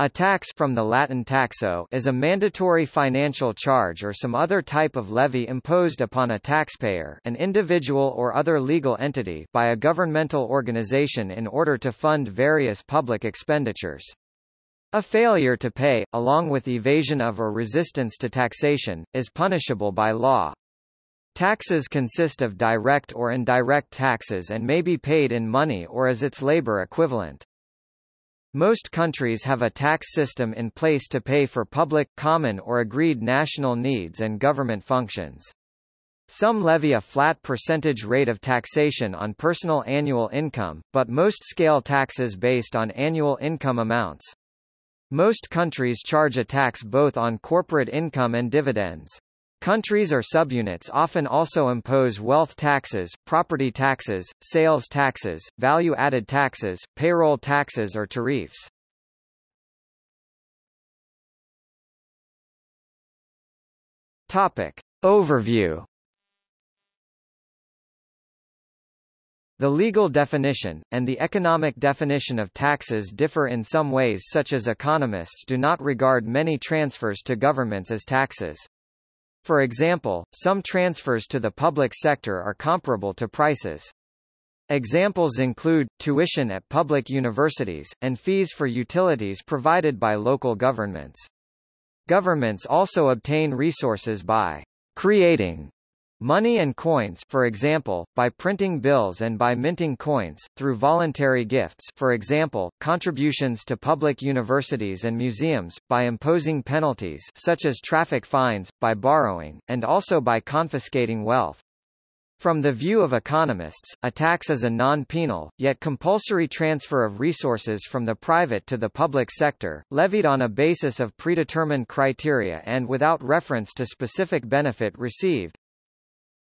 A tax from the Latin taxo is a mandatory financial charge or some other type of levy imposed upon a taxpayer an individual or other legal entity by a governmental organization in order to fund various public expenditures. A failure to pay, along with evasion of or resistance to taxation, is punishable by law. Taxes consist of direct or indirect taxes and may be paid in money or as its labor equivalent. Most countries have a tax system in place to pay for public, common or agreed national needs and government functions. Some levy a flat percentage rate of taxation on personal annual income, but most scale taxes based on annual income amounts. Most countries charge a tax both on corporate income and dividends. Countries or subunits often also impose wealth taxes, property taxes, sales taxes, value-added taxes, payroll taxes or tariffs. Topic. Overview The legal definition, and the economic definition of taxes differ in some ways such as economists do not regard many transfers to governments as taxes. For example, some transfers to the public sector are comparable to prices. Examples include, tuition at public universities, and fees for utilities provided by local governments. Governments also obtain resources by creating Money and coins for example, by printing bills and by minting coins, through voluntary gifts for example, contributions to public universities and museums, by imposing penalties such as traffic fines, by borrowing, and also by confiscating wealth. From the view of economists, a tax is a non-penal, yet compulsory transfer of resources from the private to the public sector, levied on a basis of predetermined criteria and without reference to specific benefit received.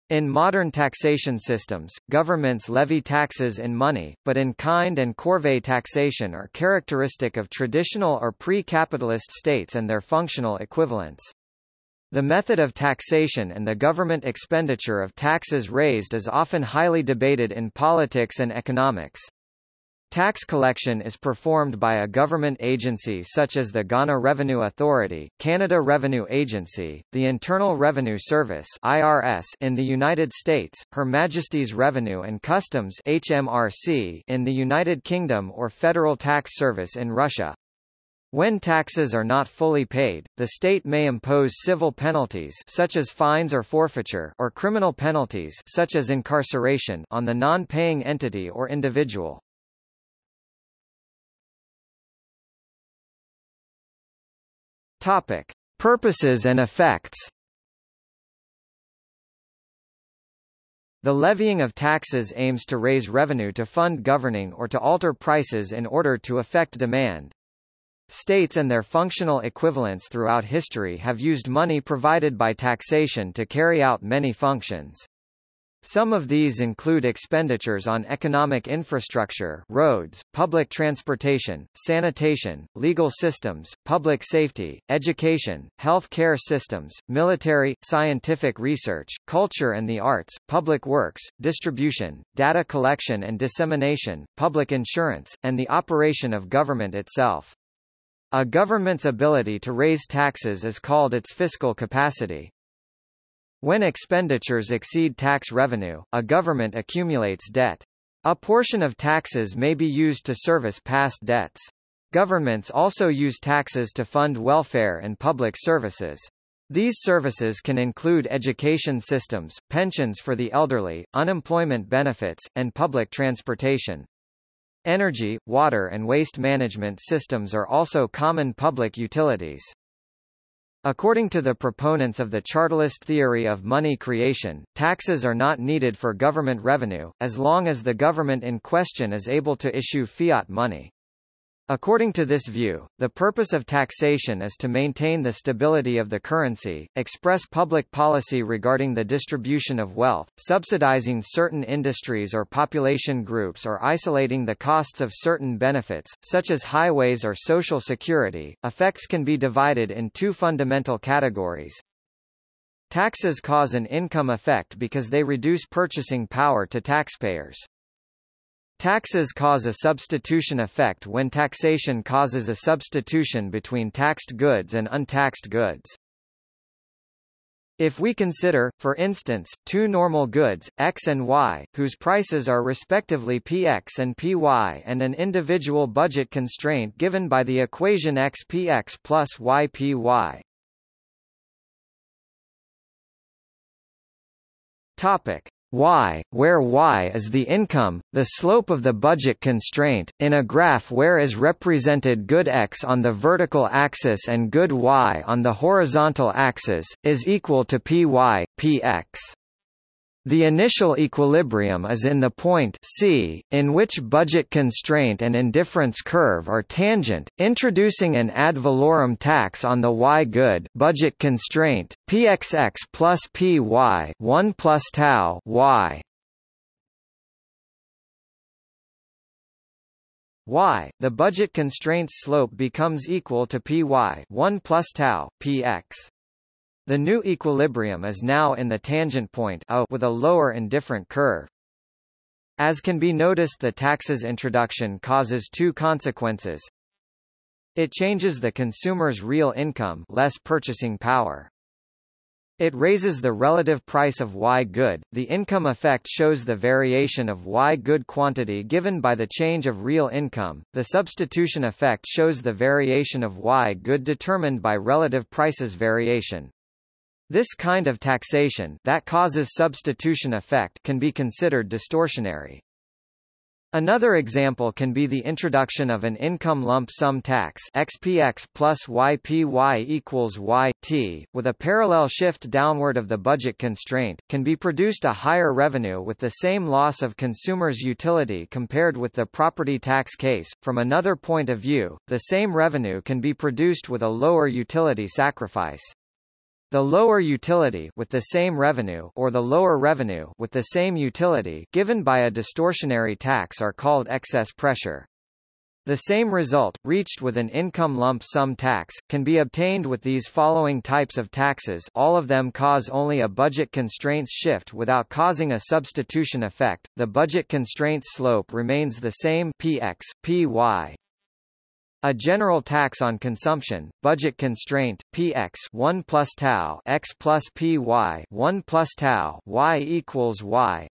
In modern taxation systems, governments levy taxes in money, but in kind and corvée taxation are characteristic of traditional or pre-capitalist states and their functional equivalents. The method of taxation and the government expenditure of taxes raised is often highly debated in politics and economics. Tax collection is performed by a government agency such as the Ghana Revenue Authority, Canada Revenue Agency, the Internal Revenue Service (IRS) in the United States, Her Majesty's Revenue and Customs (HMRC) in the United Kingdom or Federal Tax Service in Russia. When taxes are not fully paid, the state may impose civil penalties such as fines or forfeiture or criminal penalties such as incarceration on the non-paying entity or individual. Topic: Purposes and effects. The levying of taxes aims to raise revenue to fund governing or to alter prices in order to affect demand. States and their functional equivalents throughout history have used money provided by taxation to carry out many functions. Some of these include expenditures on economic infrastructure roads, public transportation, sanitation, legal systems, public safety, education, health care systems, military, scientific research, culture and the arts, public works, distribution, data collection and dissemination, public insurance, and the operation of government itself. A government's ability to raise taxes is called its fiscal capacity. When expenditures exceed tax revenue, a government accumulates debt. A portion of taxes may be used to service past debts. Governments also use taxes to fund welfare and public services. These services can include education systems, pensions for the elderly, unemployment benefits, and public transportation. Energy, water and waste management systems are also common public utilities. According to the proponents of the Chartalist theory of money creation, taxes are not needed for government revenue, as long as the government in question is able to issue fiat money. According to this view, the purpose of taxation is to maintain the stability of the currency, express public policy regarding the distribution of wealth, subsidizing certain industries or population groups or isolating the costs of certain benefits, such as highways or social security. Effects can be divided in two fundamental categories. Taxes cause an income effect because they reduce purchasing power to taxpayers. Taxes cause a substitution effect when taxation causes a substitution between taxed goods and untaxed goods. If we consider, for instance, two normal goods, X and Y, whose prices are respectively Px and Py and an individual budget constraint given by the equation Xpx plus Ypy. Topic y, where y is the income, the slope of the budget constraint, in a graph where is represented good x on the vertical axis and good y on the horizontal axis, is equal to py, px. The initial equilibrium is in the point C, in which budget constraint and indifference curve are tangent, introducing an ad valorem tax on the y good budget constraint, pxx plus py 1 plus tau y. y, the budget constraint's slope becomes equal to py 1 plus tau, px. The new equilibrium is now in the tangent point a with a lower indifferent curve. As can be noticed the tax's introduction causes two consequences. It changes the consumer's real income less purchasing power. It raises the relative price of Y good. The income effect shows the variation of Y good quantity given by the change of real income. The substitution effect shows the variation of Y good determined by relative prices variation. This kind of taxation that causes substitution effect can be considered distortionary. Another example can be the introduction of an income lump sum tax XPX plus YPY equals YT, with a parallel shift downward of the budget constraint, can be produced a higher revenue with the same loss of consumers' utility compared with the property tax case. From another point of view, the same revenue can be produced with a lower utility sacrifice. The lower utility with the same revenue or the lower revenue with the same utility given by a distortionary tax are called excess pressure. The same result, reached with an income lump sum tax, can be obtained with these following types of taxes all of them cause only a budget constraints shift without causing a substitution effect, the budget constraints slope remains the same px, py, a general tax on consumption, budget constraint, px 1 plus tau x plus py 1 plus tau y equals y.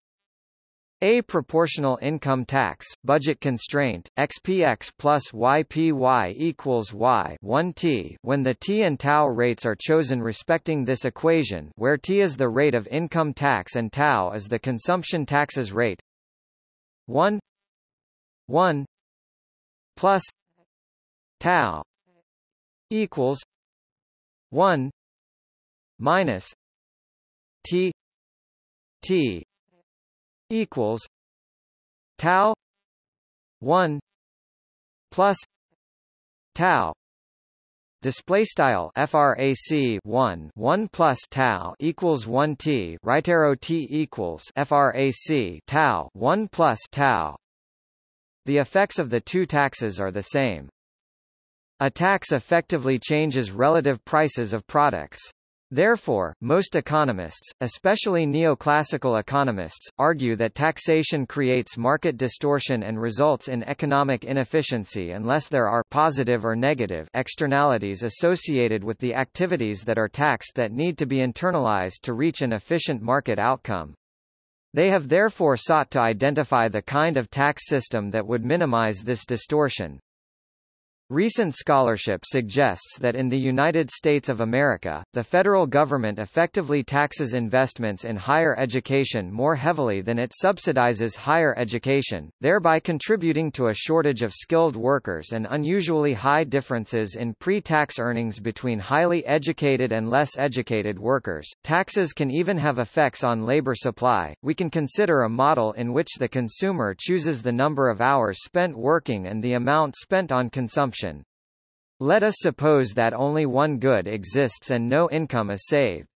A proportional income tax, budget constraint, xpx plus ypy equals y 1 t. When the t and tau rates are chosen respecting this equation where t is the rate of income tax and tau is the consumption taxes rate. 1 1 plus tau equals 1 minus t t equals tau 1 plus tau Display style frac 1 1 plus tau equals 1 t right arrow t equals frac tau 1 plus tau. The effects of the two taxes are the same. A tax effectively changes relative prices of products. Therefore, most economists, especially neoclassical economists, argue that taxation creates market distortion and results in economic inefficiency unless there are positive or negative externalities associated with the activities that are taxed that need to be internalized to reach an efficient market outcome. They have therefore sought to identify the kind of tax system that would minimize this distortion. Recent scholarship suggests that in the United States of America, the federal government effectively taxes investments in higher education more heavily than it subsidizes higher education, thereby contributing to a shortage of skilled workers and unusually high differences in pre-tax earnings between highly educated and less educated workers. Taxes can even have effects on labor supply. We can consider a model in which the consumer chooses the number of hours spent working and the amount spent on consumption let us suppose that only one good exists and no income is saved.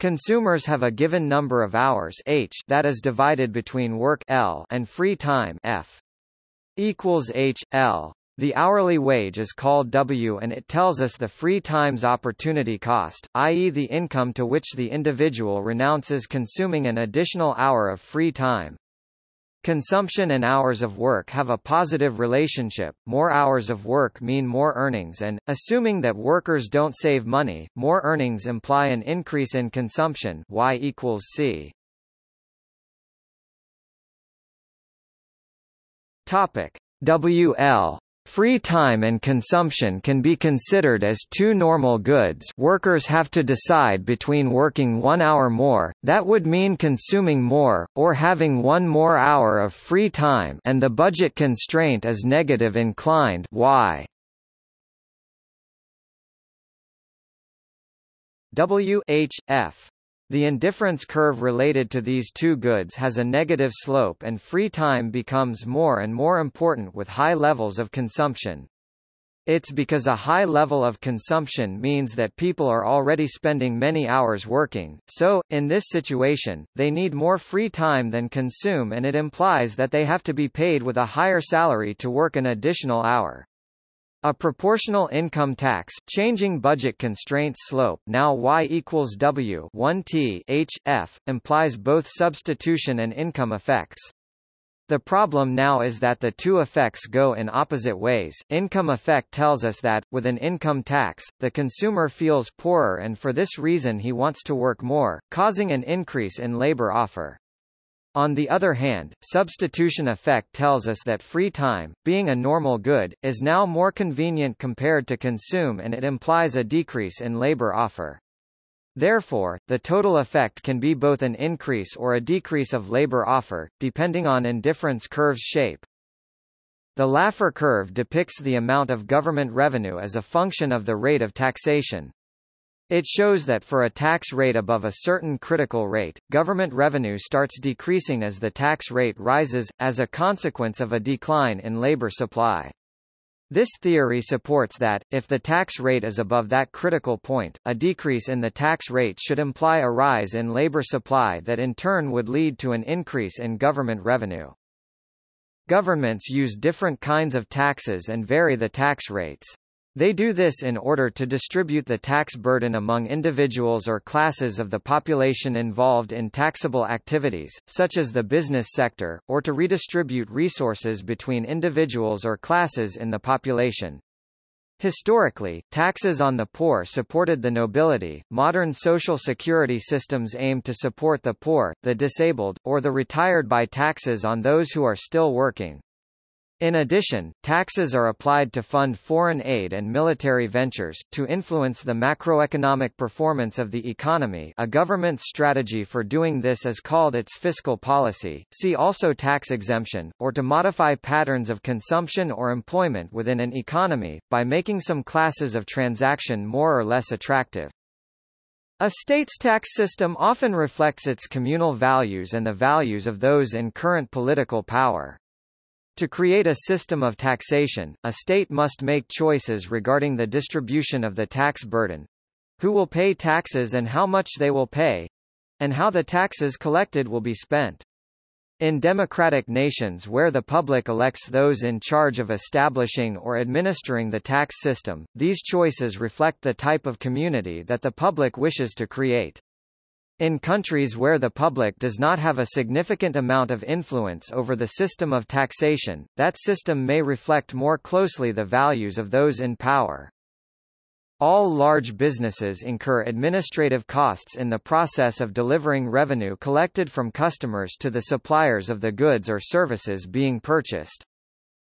Consumers have a given number of hours h that is divided between work L and free time F equals h L. The hourly wage is called W and it tells us the free time's opportunity cost, i.e. the income to which the individual renounces consuming an additional hour of free time. Consumption and hours of work have a positive relationship, more hours of work mean more earnings and, assuming that workers don't save money, more earnings imply an increase in consumption y equals c. Topic. WL Free time and consumption can be considered as two normal goods. Workers have to decide between working one hour more, that would mean consuming more, or having one more hour of free time and the budget constraint is negative inclined. Y. W H F the indifference curve related to these two goods has a negative slope and free time becomes more and more important with high levels of consumption. It's because a high level of consumption means that people are already spending many hours working, so, in this situation, they need more free time than consume and it implies that they have to be paid with a higher salary to work an additional hour. A proportional income tax changing budget constraints slope now y equals w 1 t h f implies both substitution and income effects. The problem now is that the two effects go in opposite ways. Income effect tells us that, with an income tax, the consumer feels poorer and for this reason he wants to work more, causing an increase in labor offer. On the other hand, substitution effect tells us that free time, being a normal good, is now more convenient compared to consume and it implies a decrease in labor offer. Therefore, the total effect can be both an increase or a decrease of labor offer, depending on indifference curve's shape. The Laffer curve depicts the amount of government revenue as a function of the rate of taxation. It shows that for a tax rate above a certain critical rate, government revenue starts decreasing as the tax rate rises, as a consequence of a decline in labor supply. This theory supports that, if the tax rate is above that critical point, a decrease in the tax rate should imply a rise in labor supply that in turn would lead to an increase in government revenue. Governments use different kinds of taxes and vary the tax rates. They do this in order to distribute the tax burden among individuals or classes of the population involved in taxable activities, such as the business sector, or to redistribute resources between individuals or classes in the population. Historically, taxes on the poor supported the nobility. Modern social security systems aim to support the poor, the disabled, or the retired by taxes on those who are still working. In addition, taxes are applied to fund foreign aid and military ventures, to influence the macroeconomic performance of the economy a government's strategy for doing this is called its fiscal policy, see also tax exemption, or to modify patterns of consumption or employment within an economy, by making some classes of transaction more or less attractive. A state's tax system often reflects its communal values and the values of those in current political power. To create a system of taxation, a state must make choices regarding the distribution of the tax burden who will pay taxes and how much they will pay and how the taxes collected will be spent. In democratic nations where the public elects those in charge of establishing or administering the tax system, these choices reflect the type of community that the public wishes to create. In countries where the public does not have a significant amount of influence over the system of taxation, that system may reflect more closely the values of those in power. All large businesses incur administrative costs in the process of delivering revenue collected from customers to the suppliers of the goods or services being purchased.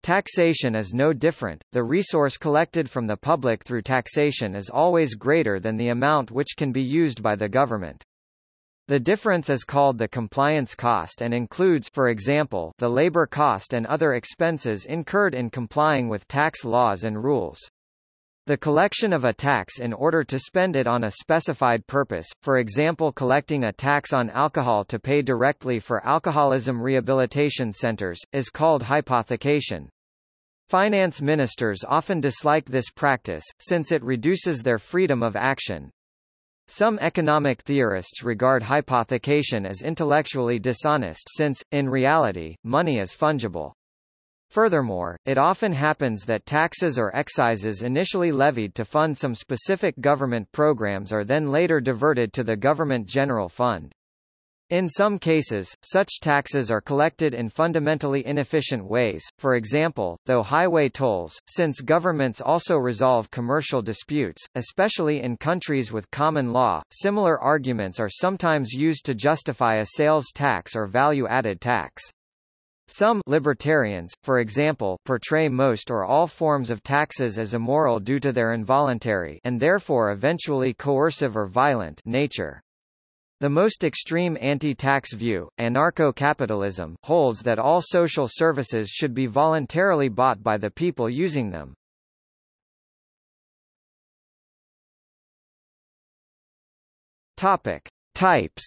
Taxation is no different, the resource collected from the public through taxation is always greater than the amount which can be used by the government. The difference is called the compliance cost and includes for example, the labor cost and other expenses incurred in complying with tax laws and rules. The collection of a tax in order to spend it on a specified purpose, for example collecting a tax on alcohol to pay directly for alcoholism rehabilitation centers, is called hypothecation. Finance ministers often dislike this practice, since it reduces their freedom of action. Some economic theorists regard hypothecation as intellectually dishonest since, in reality, money is fungible. Furthermore, it often happens that taxes or excises initially levied to fund some specific government programs are then later diverted to the government general fund. In some cases, such taxes are collected in fundamentally inefficient ways, for example, though highway tolls, since governments also resolve commercial disputes, especially in countries with common law. Similar arguments are sometimes used to justify a sales tax or value-added tax. Some libertarians, for example, portray most or all forms of taxes as immoral due to their involuntary and therefore eventually coercive or violent nature. The most extreme anti-tax view, anarcho-capitalism, holds that all social services should be voluntarily bought by the people using them. Topic: Types.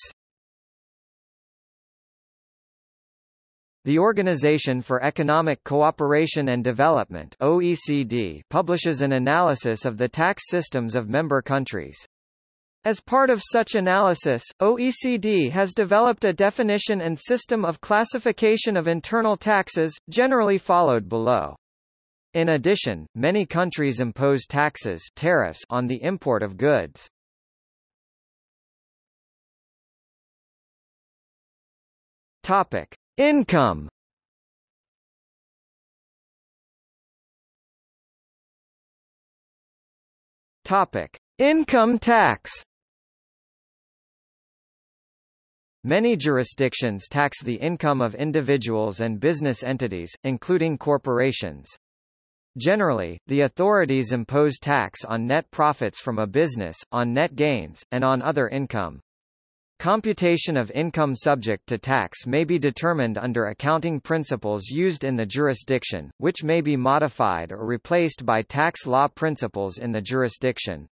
The Organization for Economic Cooperation and Development (OECD) publishes an analysis of the tax systems of member countries. As part of such analysis, OECD has developed a definition and system of classification of internal taxes, generally followed below. In addition, many countries impose taxes tariffs on the import of goods. Topic: Income. Topic: Income tax. Many jurisdictions tax the income of individuals and business entities, including corporations. Generally, the authorities impose tax on net profits from a business, on net gains, and on other income. Computation of income subject to tax may be determined under accounting principles used in the jurisdiction, which may be modified or replaced by tax law principles in the jurisdiction.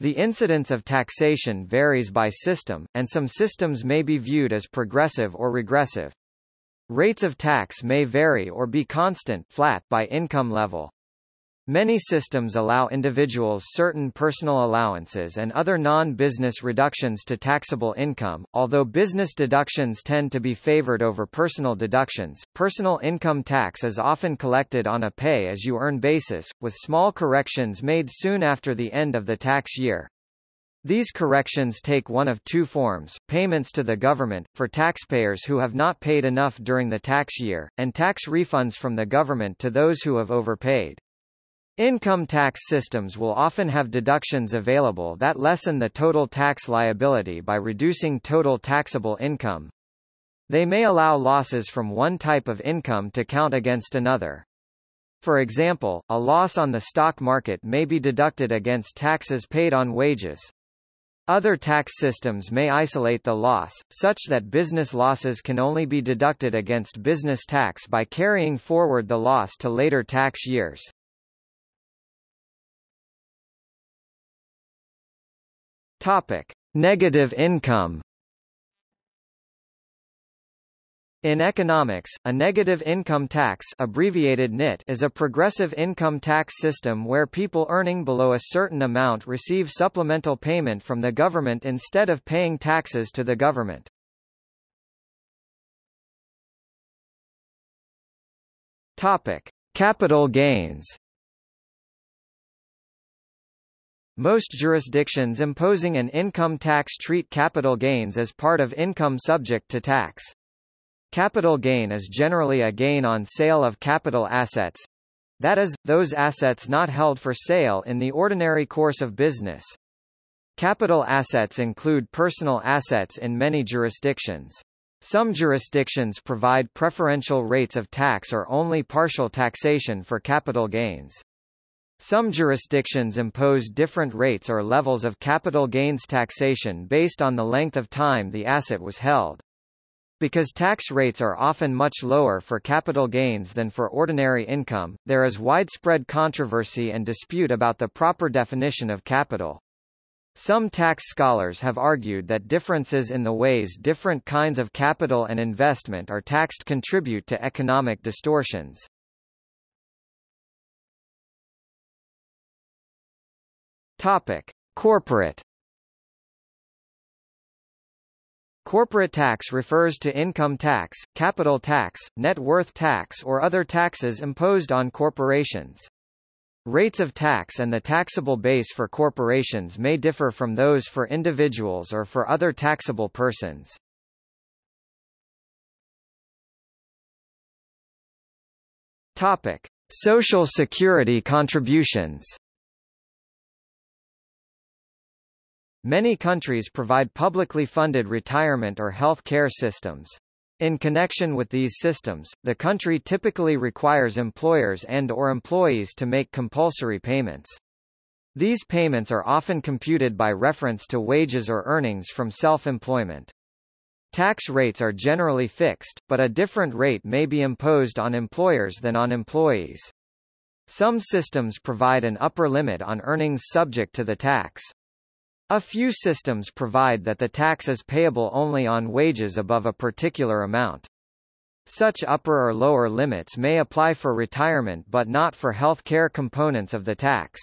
The incidence of taxation varies by system, and some systems may be viewed as progressive or regressive. Rates of tax may vary or be constant flat by income level. Many systems allow individuals certain personal allowances and other non-business reductions to taxable income, although business deductions tend to be favored over personal deductions. Personal income tax is often collected on a pay-as-you-earn basis, with small corrections made soon after the end of the tax year. These corrections take one of two forms, payments to the government, for taxpayers who have not paid enough during the tax year, and tax refunds from the government to those who have overpaid. Income tax systems will often have deductions available that lessen the total tax liability by reducing total taxable income. They may allow losses from one type of income to count against another. For example, a loss on the stock market may be deducted against taxes paid on wages. Other tax systems may isolate the loss, such that business losses can only be deducted against business tax by carrying forward the loss to later tax years. Topic: Negative income. In economics, a negative income tax abbreviated NIT is a progressive income tax system where people earning below a certain amount receive supplemental payment from the government instead of paying taxes to the government. Topic: Capital gains. Most jurisdictions imposing an income tax treat capital gains as part of income subject to tax. Capital gain is generally a gain on sale of capital assets. That is, those assets not held for sale in the ordinary course of business. Capital assets include personal assets in many jurisdictions. Some jurisdictions provide preferential rates of tax or only partial taxation for capital gains. Some jurisdictions impose different rates or levels of capital gains taxation based on the length of time the asset was held. Because tax rates are often much lower for capital gains than for ordinary income, there is widespread controversy and dispute about the proper definition of capital. Some tax scholars have argued that differences in the ways different kinds of capital and investment are taxed contribute to economic distortions. Topic. Corporate Corporate tax refers to income tax, capital tax, net worth tax or other taxes imposed on corporations. Rates of tax and the taxable base for corporations may differ from those for individuals or for other taxable persons. Topic: Social Security contributions. Many countries provide publicly funded retirement or health care systems. In connection with these systems, the country typically requires employers and or employees to make compulsory payments. These payments are often computed by reference to wages or earnings from self-employment. Tax rates are generally fixed, but a different rate may be imposed on employers than on employees. Some systems provide an upper limit on earnings subject to the tax. A few systems provide that the tax is payable only on wages above a particular amount. Such upper or lower limits may apply for retirement but not for health care components of the tax.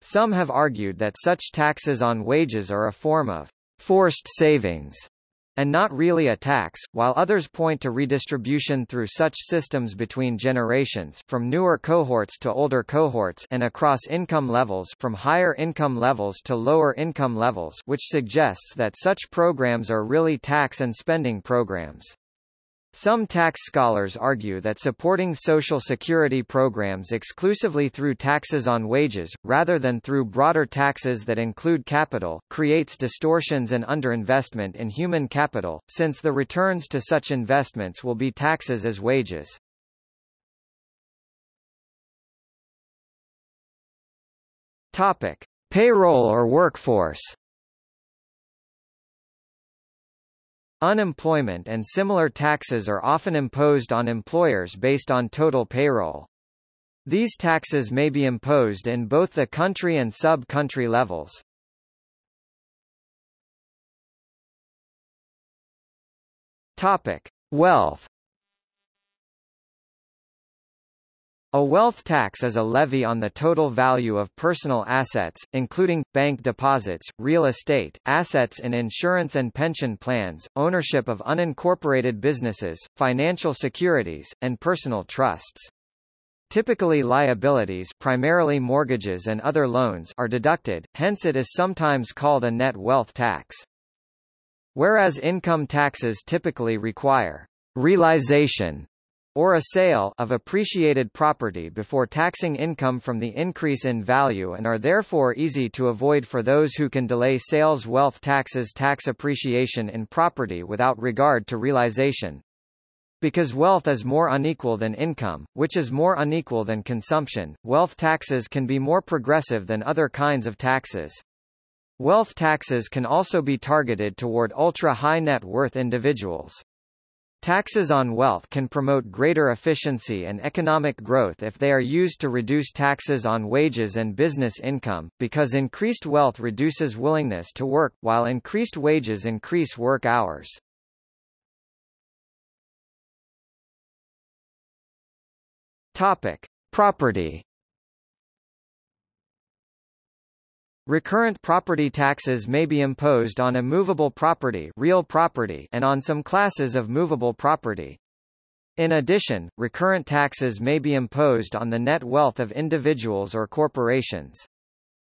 Some have argued that such taxes on wages are a form of forced savings and not really a tax, while others point to redistribution through such systems between generations from newer cohorts to older cohorts and across income levels from higher income levels to lower income levels which suggests that such programs are really tax and spending programs. Some tax scholars argue that supporting Social Security programs exclusively through taxes on wages, rather than through broader taxes that include capital, creates distortions and underinvestment in human capital, since the returns to such investments will be taxes as wages. Topic. Payroll or workforce Unemployment and similar taxes are often imposed on employers based on total payroll. These taxes may be imposed in both the country and sub-country levels. Topic: Wealth A wealth tax is a levy on the total value of personal assets, including, bank deposits, real estate, assets in insurance and pension plans, ownership of unincorporated businesses, financial securities, and personal trusts. Typically liabilities primarily mortgages and other loans are deducted, hence it is sometimes called a net wealth tax. Whereas income taxes typically require realization or a sale of appreciated property before taxing income from the increase in value and are therefore easy to avoid for those who can delay sales wealth taxes tax appreciation in property without regard to realization. Because wealth is more unequal than income, which is more unequal than consumption, wealth taxes can be more progressive than other kinds of taxes. Wealth taxes can also be targeted toward ultra-high net worth individuals. Taxes on wealth can promote greater efficiency and economic growth if they are used to reduce taxes on wages and business income, because increased wealth reduces willingness to work, while increased wages increase work hours. Topic. Property Recurrent property taxes may be imposed on a movable property, real property and on some classes of movable property. In addition, recurrent taxes may be imposed on the net wealth of individuals or corporations.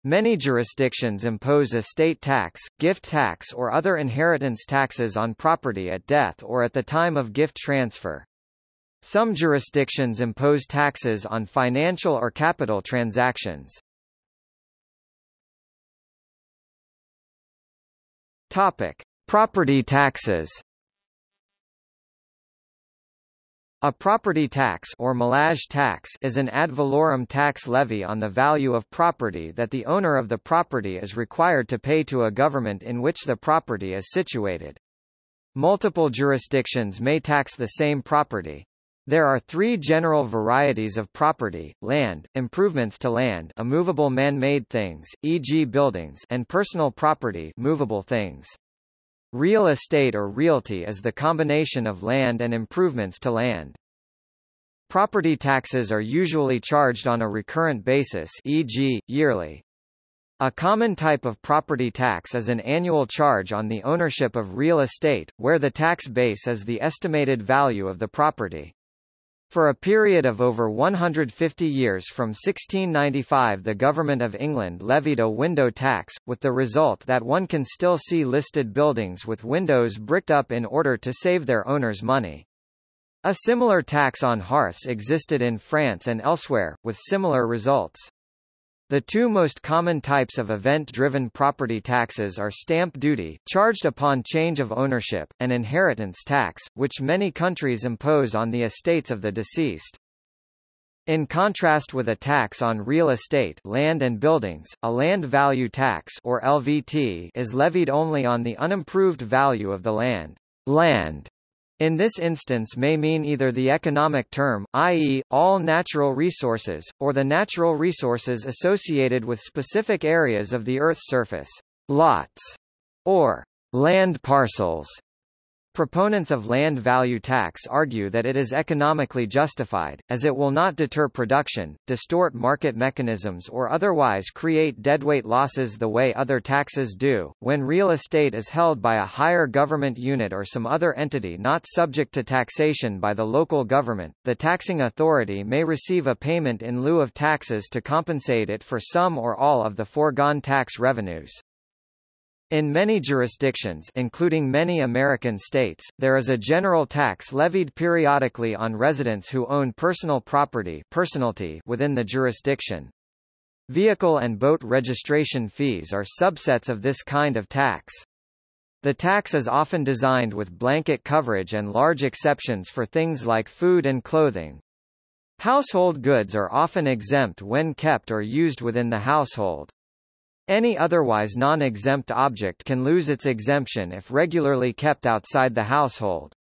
Many jurisdictions impose estate tax, gift tax or other inheritance taxes on property at death or at the time of gift transfer. Some jurisdictions impose taxes on financial or capital transactions. Topic: Property taxes. A property tax or millage tax is an ad valorem tax levy on the value of property that the owner of the property is required to pay to a government in which the property is situated. Multiple jurisdictions may tax the same property. There are three general varieties of property, land, improvements to land immovable man-made things, e.g. buildings and personal property movable things. Real estate or realty is the combination of land and improvements to land. Property taxes are usually charged on a recurrent basis e.g., yearly. A common type of property tax is an annual charge on the ownership of real estate, where the tax base is the estimated value of the property. For a period of over 150 years from 1695 the Government of England levied a window tax, with the result that one can still see listed buildings with windows bricked up in order to save their owners money. A similar tax on hearths existed in France and elsewhere, with similar results. The two most common types of event-driven property taxes are stamp duty, charged upon change of ownership, and inheritance tax, which many countries impose on the estates of the deceased. In contrast with a tax on real estate land and buildings, a land value tax or LVT is levied only on the unimproved value of the land. Land in this instance may mean either the economic term, i.e., all natural resources, or the natural resources associated with specific areas of the Earth's surface, lots, or land parcels. Proponents of land value tax argue that it is economically justified, as it will not deter production, distort market mechanisms or otherwise create deadweight losses the way other taxes do. When real estate is held by a higher government unit or some other entity not subject to taxation by the local government, the taxing authority may receive a payment in lieu of taxes to compensate it for some or all of the foregone tax revenues. In many jurisdictions including many American states, there is a general tax levied periodically on residents who own personal property personalty within the jurisdiction. Vehicle and boat registration fees are subsets of this kind of tax. The tax is often designed with blanket coverage and large exceptions for things like food and clothing. Household goods are often exempt when kept or used within the household. Any otherwise non-exempt object can lose its exemption if regularly kept outside the household.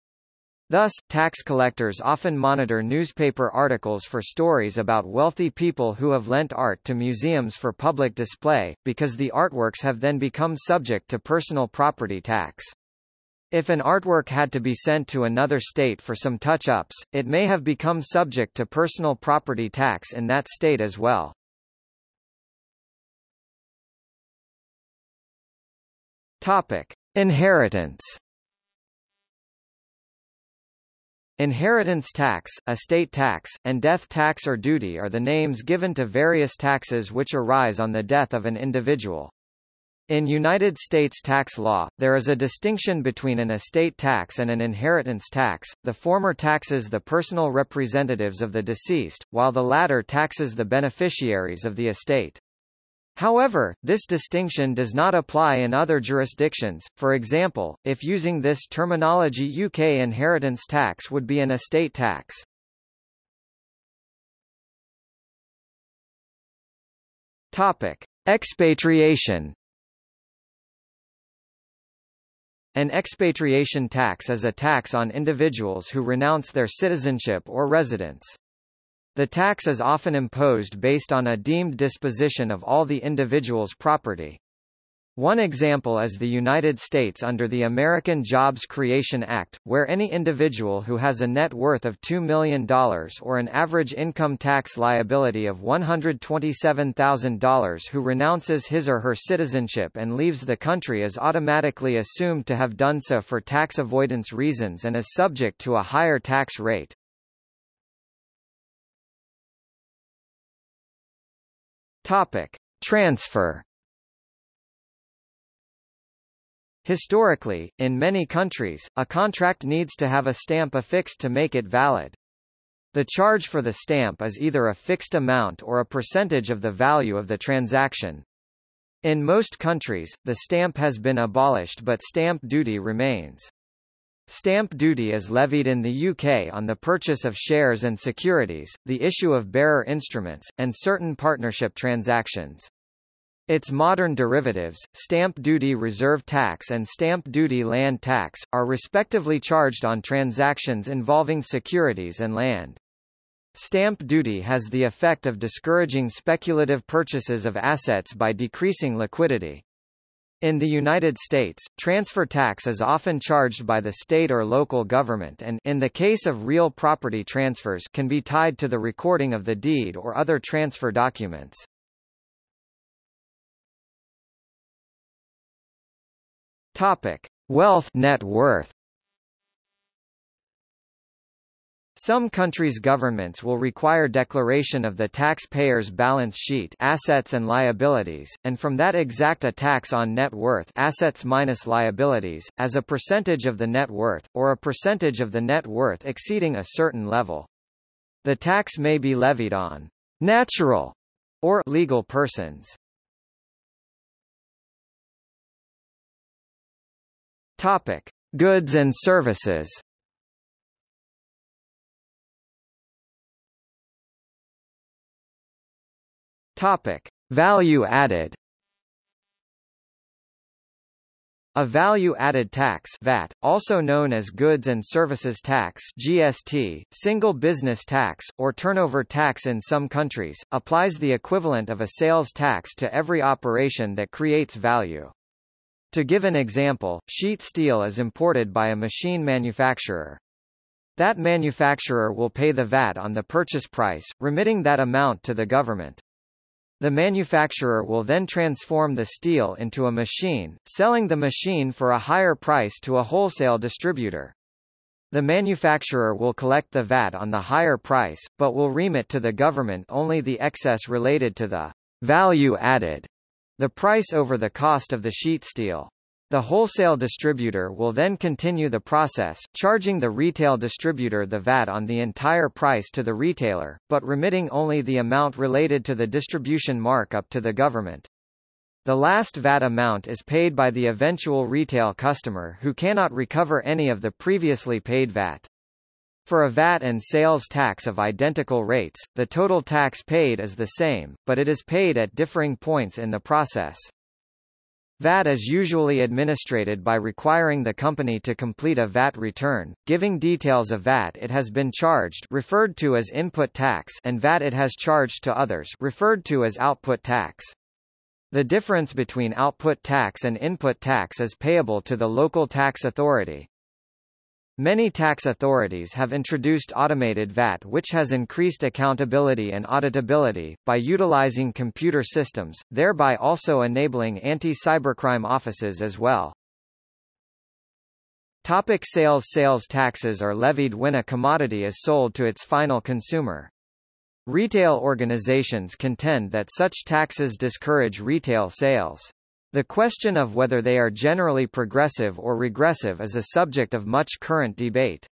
Thus, tax collectors often monitor newspaper articles for stories about wealthy people who have lent art to museums for public display, because the artworks have then become subject to personal property tax. If an artwork had to be sent to another state for some touch-ups, it may have become subject to personal property tax in that state as well. Topic: Inheritance. Inheritance tax, estate tax, and death tax or duty are the names given to various taxes which arise on the death of an individual. In United States tax law, there is a distinction between an estate tax and an inheritance tax, the former taxes the personal representatives of the deceased, while the latter taxes the beneficiaries of the estate. However, this distinction does not apply in other jurisdictions, for example, if using this terminology UK inheritance tax would be an estate tax. Topic. Expatriation An expatriation tax is a tax on individuals who renounce their citizenship or residence. The tax is often imposed based on a deemed disposition of all the individual's property. One example is the United States under the American Jobs Creation Act, where any individual who has a net worth of $2 million or an average income tax liability of $127,000 who renounces his or her citizenship and leaves the country is automatically assumed to have done so for tax avoidance reasons and is subject to a higher tax rate. Topic: Transfer. Historically, in many countries, a contract needs to have a stamp affixed to make it valid. The charge for the stamp is either a fixed amount or a percentage of the value of the transaction. In most countries, the stamp has been abolished but stamp duty remains. Stamp duty is levied in the UK on the purchase of shares and securities, the issue of bearer instruments, and certain partnership transactions. Its modern derivatives, stamp duty reserve tax and stamp duty land tax, are respectively charged on transactions involving securities and land. Stamp duty has the effect of discouraging speculative purchases of assets by decreasing liquidity. In the United States, transfer tax is often charged by the state or local government and in the case of real property transfers can be tied to the recording of the deed or other transfer documents. Topic: Wealth net worth Some countries' governments will require declaration of the taxpayer's balance sheet assets and liabilities, and from that exact a tax on net worth assets minus liabilities, as a percentage of the net worth, or a percentage of the net worth exceeding a certain level. The tax may be levied on natural or legal persons. Topic: Goods and services. Topic: Value added. A value-added tax VAT, also known as Goods and Services Tax GST, Single Business Tax, or Turnover Tax in some countries, applies the equivalent of a sales tax to every operation that creates value. To give an example, sheet steel is imported by a machine manufacturer. That manufacturer will pay the VAT on the purchase price, remitting that amount to the government. The manufacturer will then transform the steel into a machine, selling the machine for a higher price to a wholesale distributor. The manufacturer will collect the VAT on the higher price, but will remit to the government only the excess related to the value added, the price over the cost of the sheet steel. The wholesale distributor will then continue the process, charging the retail distributor the VAT on the entire price to the retailer, but remitting only the amount related to the distribution markup to the government. The last VAT amount is paid by the eventual retail customer who cannot recover any of the previously paid VAT. For a VAT and sales tax of identical rates, the total tax paid is the same, but it is paid at differing points in the process. VAT is usually administrated by requiring the company to complete a VAT return, giving details of VAT it has been charged referred to as input tax and VAT it has charged to others referred to as output tax. The difference between output tax and input tax is payable to the local tax authority. Many tax authorities have introduced automated VAT which has increased accountability and auditability, by utilizing computer systems, thereby also enabling anti-cybercrime offices as well. Topic sales Sales taxes are levied when a commodity is sold to its final consumer. Retail organizations contend that such taxes discourage retail sales. The question of whether they are generally progressive or regressive is a subject of much current debate.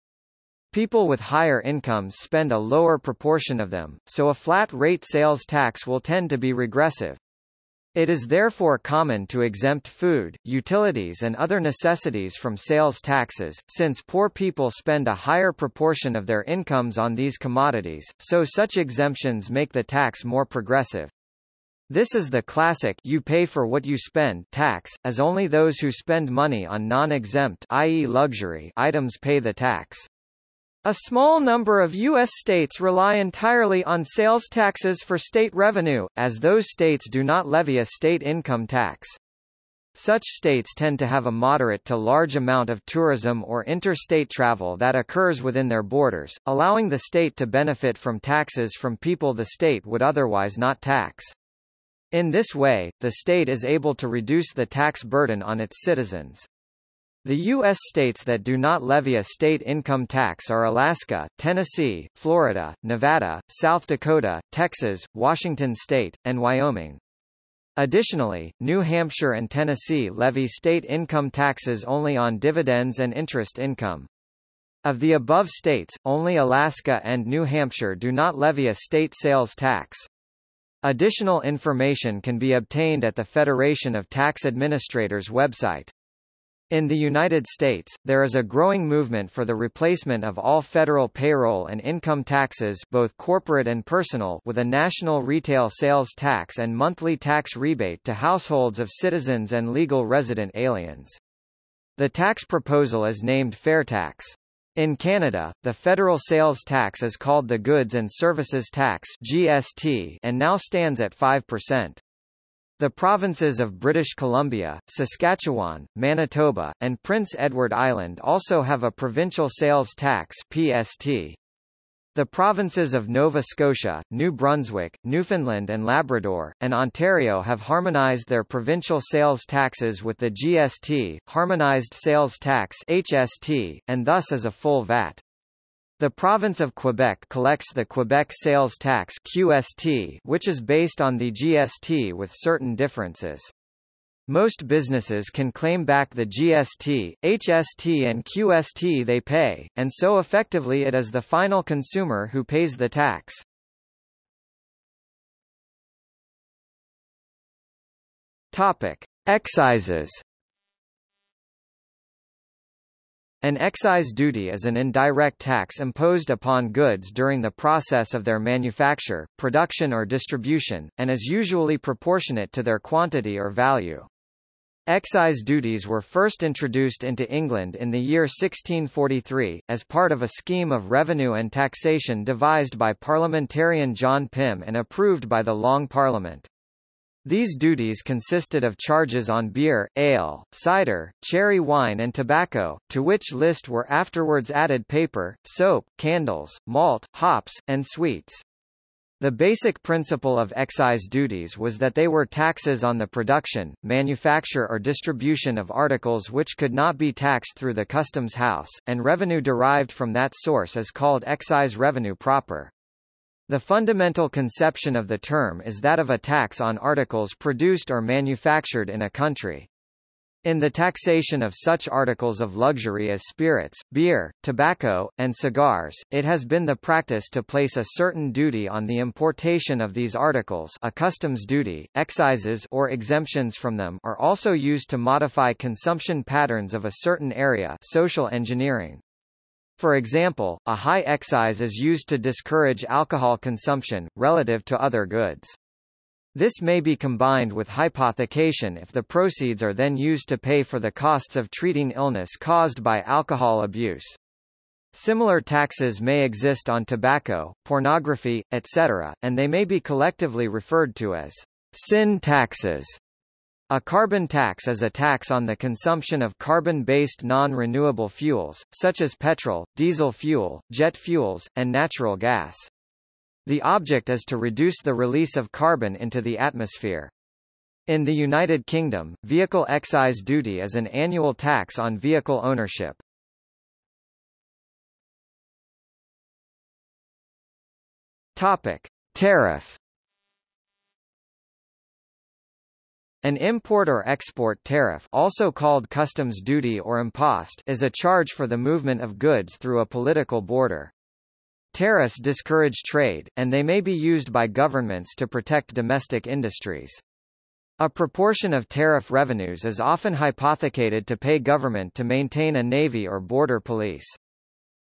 People with higher incomes spend a lower proportion of them, so a flat-rate sales tax will tend to be regressive. It is therefore common to exempt food, utilities and other necessities from sales taxes, since poor people spend a higher proportion of their incomes on these commodities, so such exemptions make the tax more progressive. This is the classic you pay for what you spend tax, as only those who spend money on non-exempt i.e. luxury items pay the tax. A small number of U.S. states rely entirely on sales taxes for state revenue, as those states do not levy a state income tax. Such states tend to have a moderate to large amount of tourism or interstate travel that occurs within their borders, allowing the state to benefit from taxes from people the state would otherwise not tax. In this way, the state is able to reduce the tax burden on its citizens. The U.S. states that do not levy a state income tax are Alaska, Tennessee, Florida, Nevada, South Dakota, Texas, Washington state, and Wyoming. Additionally, New Hampshire and Tennessee levy state income taxes only on dividends and interest income. Of the above states, only Alaska and New Hampshire do not levy a state sales tax. Additional information can be obtained at the Federation of Tax Administrators website. In the United States, there is a growing movement for the replacement of all federal payroll and income taxes both corporate and personal with a national retail sales tax and monthly tax rebate to households of citizens and legal resident aliens. The tax proposal is named Fair Tax. In Canada, the federal sales tax is called the Goods and Services Tax (GST) and now stands at 5%. The provinces of British Columbia, Saskatchewan, Manitoba, and Prince Edward Island also have a provincial sales tax (PST). The provinces of Nova Scotia, New Brunswick, Newfoundland and Labrador, and Ontario have harmonized their provincial sales taxes with the GST, Harmonized Sales Tax HST, and thus is a full VAT. The province of Quebec collects the Quebec Sales Tax QST, which is based on the GST with certain differences. Most businesses can claim back the GST, HST and QST they pay, and so effectively it is the final consumer who pays the tax. Topic: Excises An excise duty is an indirect tax imposed upon goods during the process of their manufacture, production or distribution, and is usually proportionate to their quantity or value. Excise duties were first introduced into England in the year 1643, as part of a scheme of revenue and taxation devised by parliamentarian John Pym and approved by the Long Parliament. These duties consisted of charges on beer, ale, cider, cherry wine and tobacco, to which list were afterwards added paper, soap, candles, malt, hops, and sweets. The basic principle of excise duties was that they were taxes on the production, manufacture or distribution of articles which could not be taxed through the customs house, and revenue derived from that source is called excise revenue proper. The fundamental conception of the term is that of a tax on articles produced or manufactured in a country. In the taxation of such articles of luxury as spirits, beer, tobacco, and cigars, it has been the practice to place a certain duty on the importation of these articles a customs duty, excises or exemptions from them are also used to modify consumption patterns of a certain area social engineering. For example, a high excise is used to discourage alcohol consumption, relative to other goods. This may be combined with hypothecation if the proceeds are then used to pay for the costs of treating illness caused by alcohol abuse. Similar taxes may exist on tobacco, pornography, etc., and they may be collectively referred to as sin taxes. A carbon tax is a tax on the consumption of carbon-based non-renewable fuels, such as petrol, diesel fuel, jet fuels, and natural gas. The object is to reduce the release of carbon into the atmosphere. In the United Kingdom, vehicle excise duty is an annual tax on vehicle ownership. Topic: Tariff An import or export tariff also called customs duty or impost is a charge for the movement of goods through a political border. Tariffs discourage trade, and they may be used by governments to protect domestic industries. A proportion of tariff revenues is often hypothecated to pay government to maintain a navy or border police.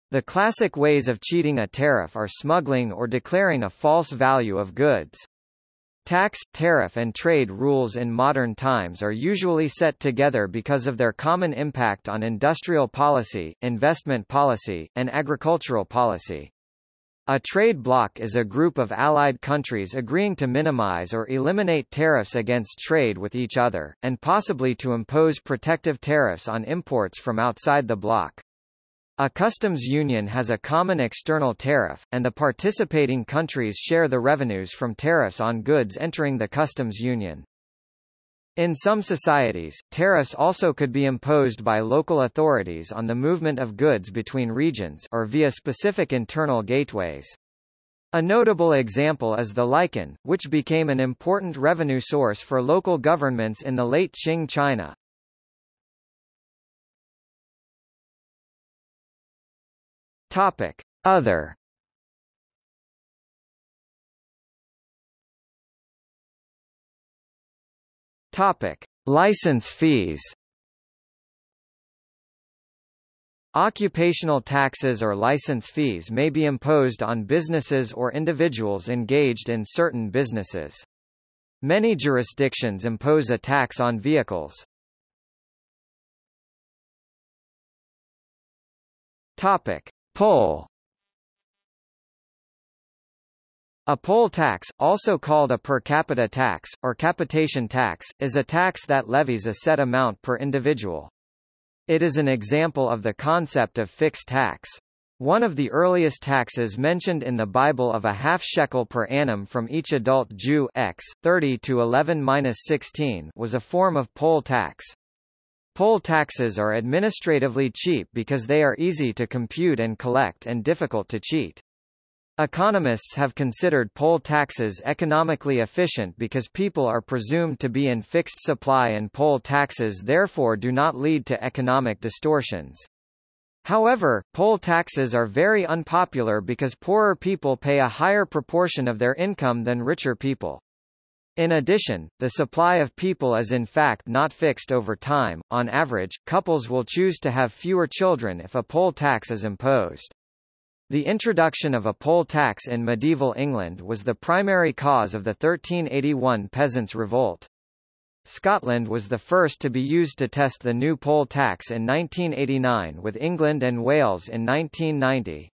The classic ways of cheating a tariff are smuggling or declaring a false value of goods. Tax, tariff and trade rules in modern times are usually set together because of their common impact on industrial policy, investment policy, and agricultural policy. A trade bloc is a group of allied countries agreeing to minimize or eliminate tariffs against trade with each other, and possibly to impose protective tariffs on imports from outside the bloc. A customs union has a common external tariff, and the participating countries share the revenues from tariffs on goods entering the customs union. In some societies, tariffs also could be imposed by local authorities on the movement of goods between regions or via specific internal gateways. A notable example is the likin, which became an important revenue source for local governments in the late Qing China. Topic: Other. Topic: License fees. Occupational taxes or license fees may be imposed on businesses or individuals engaged in certain businesses. Many jurisdictions impose a tax on vehicles. Topic: Poll A poll tax, also called a per capita tax, or capitation tax, is a tax that levies a set amount per individual. It is an example of the concept of fixed tax. One of the earliest taxes mentioned in the Bible of a half shekel per annum from each adult Jew x, 30 to 11-16 was a form of poll tax. Poll taxes are administratively cheap because they are easy to compute and collect and difficult to cheat. Economists have considered poll taxes economically efficient because people are presumed to be in fixed supply and poll taxes therefore do not lead to economic distortions. However, poll taxes are very unpopular because poorer people pay a higher proportion of their income than richer people. In addition, the supply of people is in fact not fixed over time. On average, couples will choose to have fewer children if a poll tax is imposed. The introduction of a poll tax in medieval England was the primary cause of the 1381 Peasants' Revolt. Scotland was the first to be used to test the new poll tax in 1989 with England and Wales in 1990.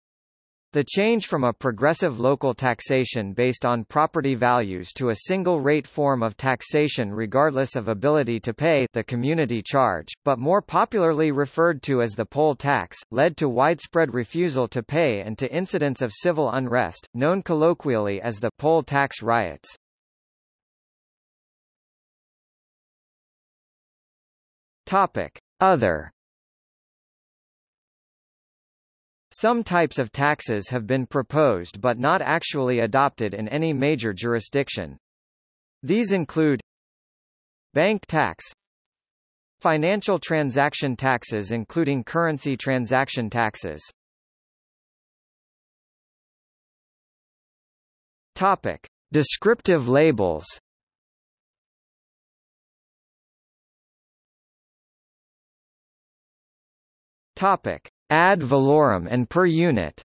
The change from a progressive local taxation based on property values to a single rate form of taxation regardless of ability to pay the community charge, but more popularly referred to as the poll tax, led to widespread refusal to pay and to incidents of civil unrest, known colloquially as the poll tax riots. Topic: Other Some types of taxes have been proposed but not actually adopted in any major jurisdiction. These include Bank tax Financial transaction taxes including currency transaction taxes Topic. Descriptive labels Topic. Ad valorem and per unit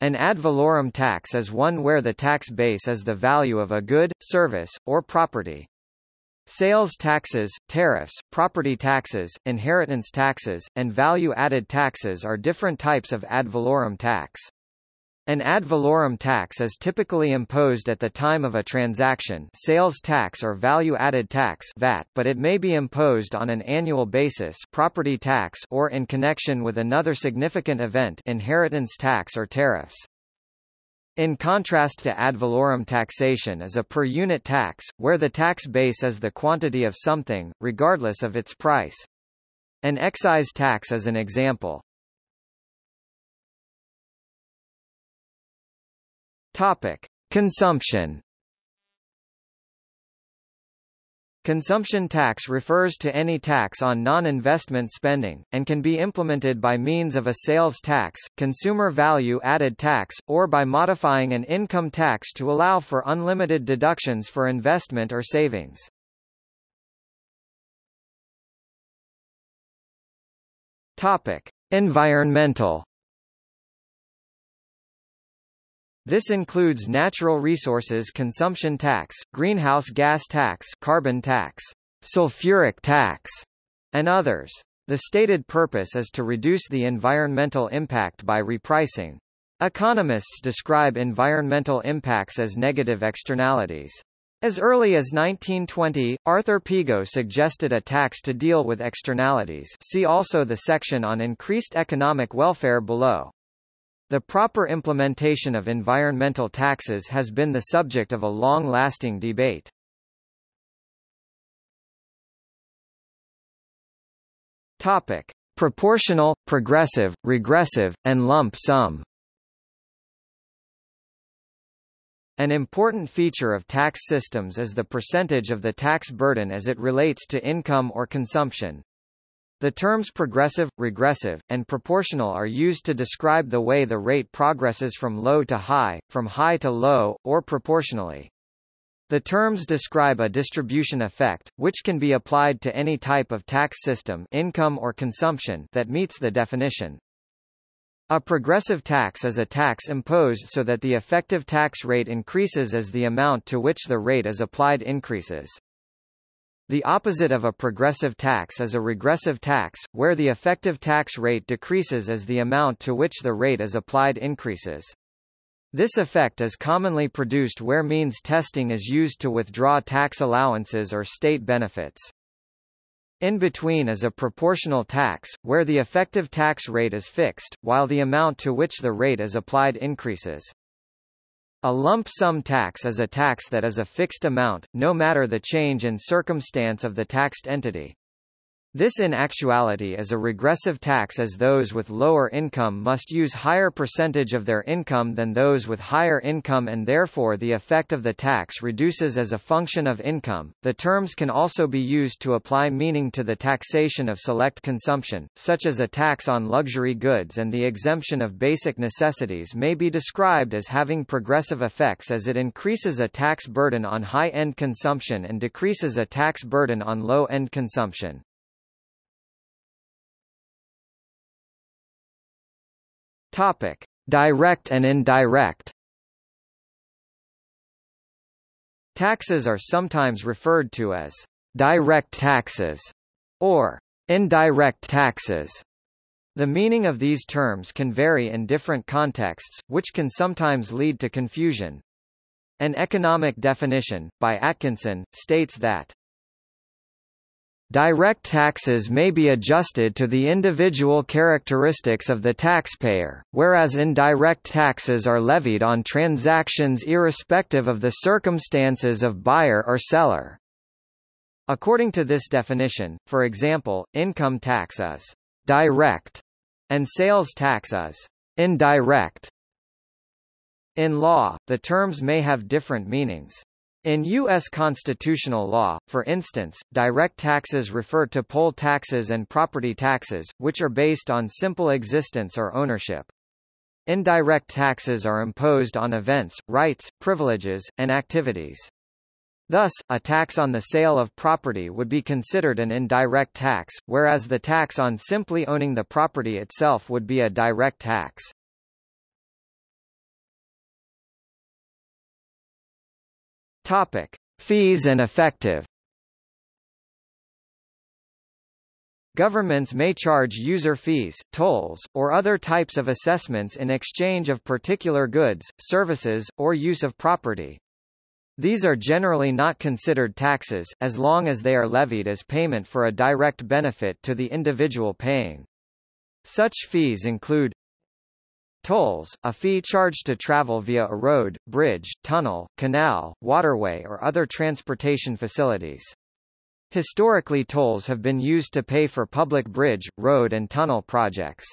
An ad valorem tax is one where the tax base is the value of a good, service, or property. Sales taxes, tariffs, property taxes, inheritance taxes, and value-added taxes are different types of ad valorem tax. An ad valorem tax is typically imposed at the time of a transaction sales tax or value-added tax VAT, but it may be imposed on an annual basis property tax or in connection with another significant event inheritance tax or tariffs. In contrast to ad valorem taxation is a per-unit tax, where the tax base is the quantity of something, regardless of its price. An excise tax is an example. Topic: Consumption. Consumption tax refers to any tax on non-investment spending, and can be implemented by means of a sales tax, consumer value added tax, or by modifying an income tax to allow for unlimited deductions for investment or savings. Topic: Environmental This includes natural resources consumption tax, greenhouse gas tax, carbon tax, sulfuric tax, and others. The stated purpose is to reduce the environmental impact by repricing. Economists describe environmental impacts as negative externalities. As early as 1920, Arthur Pigou suggested a tax to deal with externalities see also the section on increased economic welfare below. The proper implementation of environmental taxes has been the subject of a long-lasting debate. Topic: Proportional, progressive, regressive, and lump sum. An important feature of tax systems is the percentage of the tax burden as it relates to income or consumption. The terms progressive, regressive, and proportional are used to describe the way the rate progresses from low to high, from high to low, or proportionally. The terms describe a distribution effect, which can be applied to any type of tax system income or consumption that meets the definition. A progressive tax is a tax imposed so that the effective tax rate increases as the amount to which the rate is applied increases. The opposite of a progressive tax is a regressive tax, where the effective tax rate decreases as the amount to which the rate is applied increases. This effect is commonly produced where means testing is used to withdraw tax allowances or state benefits. In between is a proportional tax, where the effective tax rate is fixed, while the amount to which the rate is applied increases. A lump sum tax is a tax that is a fixed amount, no matter the change in circumstance of the taxed entity. This in actuality is a regressive tax as those with lower income must use higher percentage of their income than those with higher income and therefore the effect of the tax reduces as a function of income. The terms can also be used to apply meaning to the taxation of select consumption, such as a tax on luxury goods and the exemption of basic necessities may be described as having progressive effects as it increases a tax burden on high-end consumption and decreases a tax burden on low-end consumption. Topic: Direct and indirect. Taxes are sometimes referred to as direct taxes or indirect taxes. The meaning of these terms can vary in different contexts, which can sometimes lead to confusion. An economic definition, by Atkinson, states that Direct taxes may be adjusted to the individual characteristics of the taxpayer, whereas indirect taxes are levied on transactions irrespective of the circumstances of buyer or seller. According to this definition, for example, income tax is direct and sales tax is indirect. In law, the terms may have different meanings. In U.S. constitutional law, for instance, direct taxes refer to poll taxes and property taxes, which are based on simple existence or ownership. Indirect taxes are imposed on events, rights, privileges, and activities. Thus, a tax on the sale of property would be considered an indirect tax, whereas the tax on simply owning the property itself would be a direct tax. Topic: Fees and effective. Governments may charge user fees, tolls, or other types of assessments in exchange of particular goods, services, or use of property. These are generally not considered taxes, as long as they are levied as payment for a direct benefit to the individual paying. Such fees include Tolls, a fee charged to travel via a road, bridge, tunnel, canal, waterway or other transportation facilities. Historically tolls have been used to pay for public bridge, road and tunnel projects.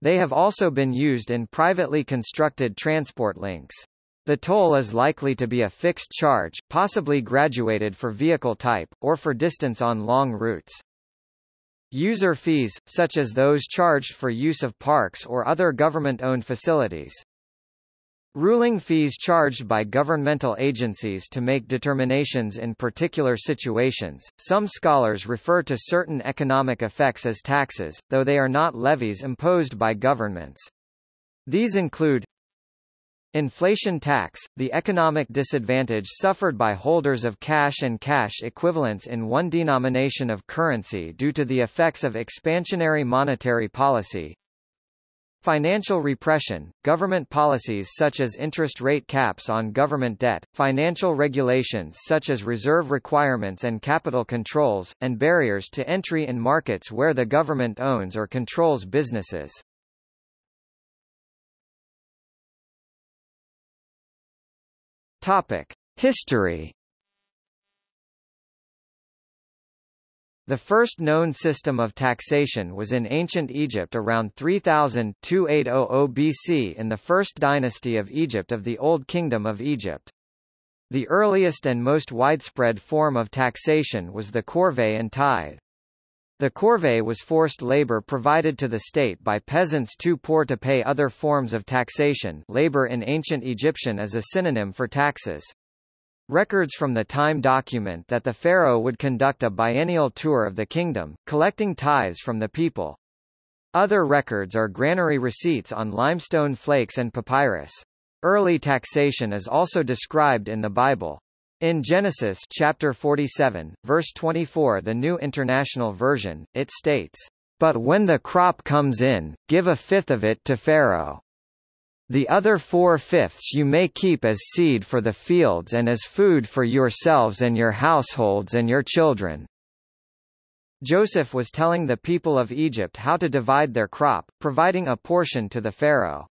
They have also been used in privately constructed transport links. The toll is likely to be a fixed charge, possibly graduated for vehicle type, or for distance on long routes. User fees, such as those charged for use of parks or other government-owned facilities. Ruling fees charged by governmental agencies to make determinations in particular situations. Some scholars refer to certain economic effects as taxes, though they are not levies imposed by governments. These include Inflation tax, the economic disadvantage suffered by holders of cash and cash equivalents in one denomination of currency due to the effects of expansionary monetary policy. Financial repression, government policies such as interest rate caps on government debt, financial regulations such as reserve requirements and capital controls, and barriers to entry in markets where the government owns or controls businesses. Topic: History. The first known system of taxation was in ancient Egypt around 3000 BC in the first dynasty of Egypt of the Old Kingdom of Egypt. The earliest and most widespread form of taxation was the corvée and tithe. The corvée was forced labor provided to the state by peasants too poor to pay other forms of taxation labor in ancient Egyptian is a synonym for taxes. Records from the time document that the pharaoh would conduct a biennial tour of the kingdom, collecting tithes from the people. Other records are granary receipts on limestone flakes and papyrus. Early taxation is also described in the Bible. In Genesis chapter 47, verse 24 the New International Version, it states, "...but when the crop comes in, give a fifth of it to Pharaoh. The other four-fifths you may keep as seed for the fields and as food for yourselves and your households and your children." Joseph was telling the people of Egypt how to divide their crop, providing a portion to the Pharaoh.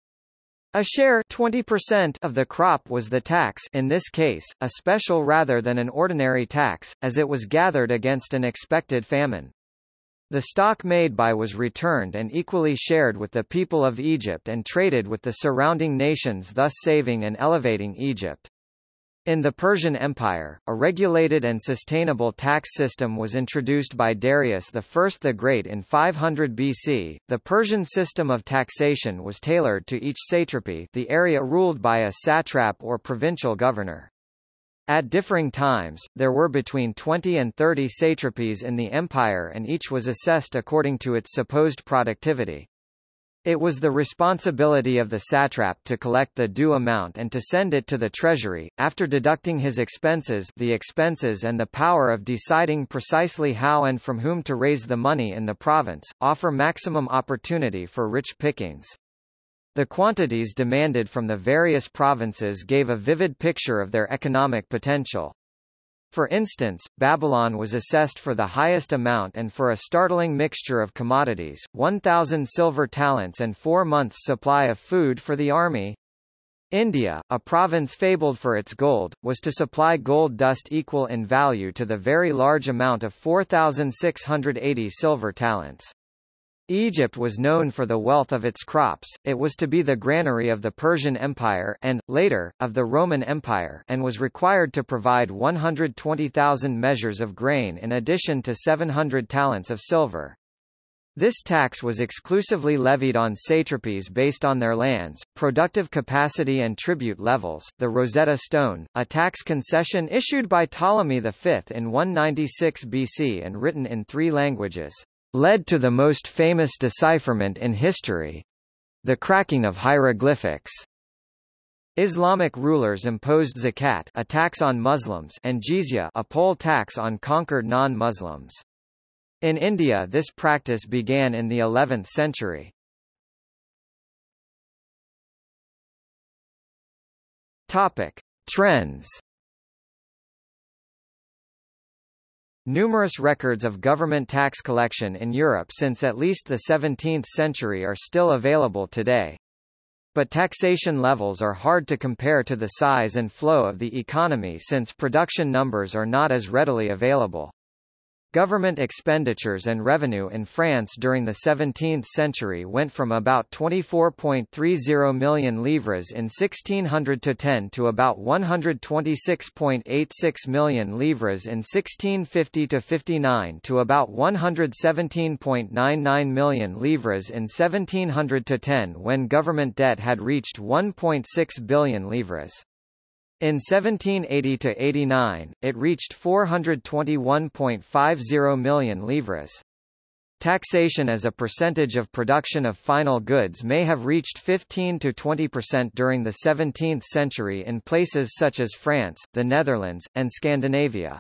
A share 20% of the crop was the tax in this case, a special rather than an ordinary tax, as it was gathered against an expected famine. The stock made by was returned and equally shared with the people of Egypt and traded with the surrounding nations thus saving and elevating Egypt. In the Persian Empire, a regulated and sustainable tax system was introduced by Darius I the Great in 500 BC. The Persian system of taxation was tailored to each satrapy, the area ruled by a satrap or provincial governor. At differing times, there were between 20 and 30 satrapies in the empire and each was assessed according to its supposed productivity. It was the responsibility of the satrap to collect the due amount and to send it to the treasury, after deducting his expenses the expenses and the power of deciding precisely how and from whom to raise the money in the province, offer maximum opportunity for rich pickings. The quantities demanded from the various provinces gave a vivid picture of their economic potential. For instance, Babylon was assessed for the highest amount and for a startling mixture of commodities, 1,000 silver talents and four months' supply of food for the army. India, a province fabled for its gold, was to supply gold dust equal in value to the very large amount of 4,680 silver talents. Egypt was known for the wealth of its crops, it was to be the granary of the Persian Empire and, later, of the Roman Empire and was required to provide 120,000 measures of grain in addition to 700 talents of silver. This tax was exclusively levied on satrapies based on their lands, productive capacity and tribute levels. The Rosetta Stone, a tax concession issued by Ptolemy V in 196 BC and written in three languages, led to the most famous decipherment in history the cracking of hieroglyphics. Islamic rulers imposed zakat a tax on Muslims and jizya a poll tax on conquered non-Muslims. In India this practice began in the 11th century. Topic: Trends Numerous records of government tax collection in Europe since at least the 17th century are still available today. But taxation levels are hard to compare to the size and flow of the economy since production numbers are not as readily available. Government expenditures and revenue in France during the 17th century went from about 24.30 million livres in 1610 to about 126.86 million livres in 1650-59 to about 117.99 million livres in 1700-10 when government debt had reached 1.6 billion livres. In 1780–89, it reached 421.50 million livres. Taxation as a percentage of production of final goods may have reached 15 to 20% during the 17th century in places such as France, the Netherlands, and Scandinavia.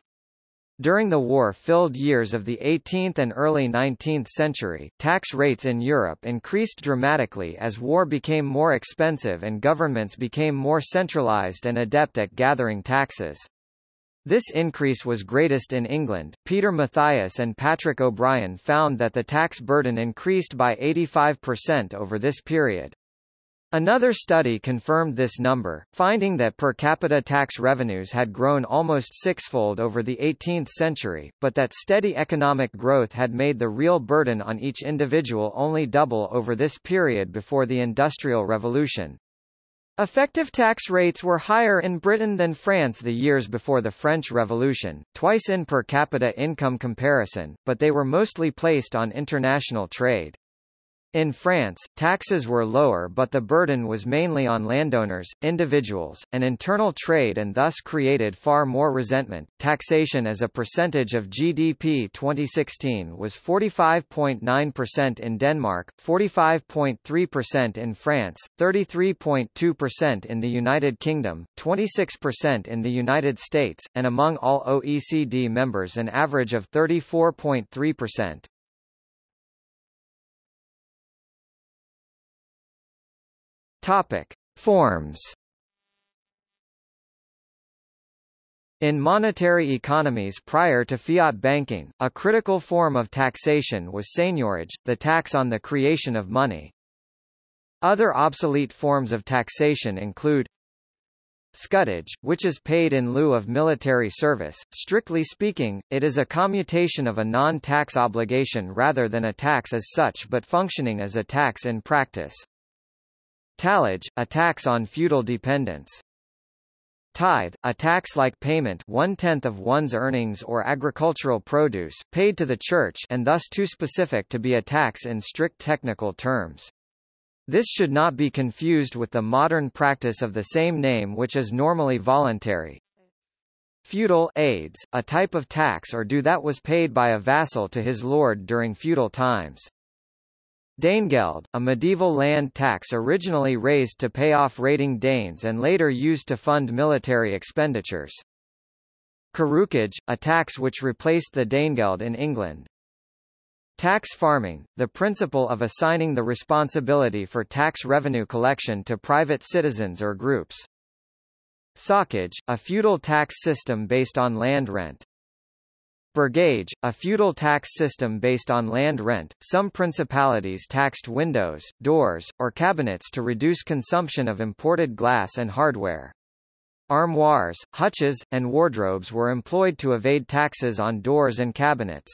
During the war-filled years of the 18th and early 19th century, tax rates in Europe increased dramatically as war became more expensive and governments became more centralized and adept at gathering taxes. This increase was greatest in England. Peter Mathias and Patrick O'Brien found that the tax burden increased by 85% over this period. Another study confirmed this number, finding that per capita tax revenues had grown almost sixfold over the 18th century, but that steady economic growth had made the real burden on each individual only double over this period before the Industrial Revolution. Effective tax rates were higher in Britain than France the years before the French Revolution, twice in per capita income comparison, but they were mostly placed on international trade. In France, taxes were lower but the burden was mainly on landowners, individuals, and internal trade and thus created far more resentment. Taxation as a percentage of GDP 2016 was 45.9% in Denmark, 45.3% in France, 33.2% in the United Kingdom, 26% in the United States, and among all OECD members an average of 34.3%. Topic: Forms. In monetary economies prior to fiat banking, a critical form of taxation was seigniorage, the tax on the creation of money. Other obsolete forms of taxation include Scutage, which is paid in lieu of military service. Strictly speaking, it is a commutation of a non-tax obligation rather than a tax as such but functioning as a tax in practice. Tallage, a tax on feudal dependents. Tithe, a tax-like payment one-tenth of one's earnings or agricultural produce, paid to the church and thus too specific to be a tax in strict technical terms. This should not be confused with the modern practice of the same name which is normally voluntary. Feudal aids, a type of tax or due that was paid by a vassal to his lord during feudal times. Danegeld, a medieval land tax originally raised to pay off raiding Danes and later used to fund military expenditures. Carucage, a tax which replaced the Danegeld in England. Tax farming, the principle of assigning the responsibility for tax revenue collection to private citizens or groups. Socage, a feudal tax system based on land rent. Burgage, a feudal tax system based on land rent. Some principalities taxed windows, doors, or cabinets to reduce consumption of imported glass and hardware. Armoires, hutches, and wardrobes were employed to evade taxes on doors and cabinets.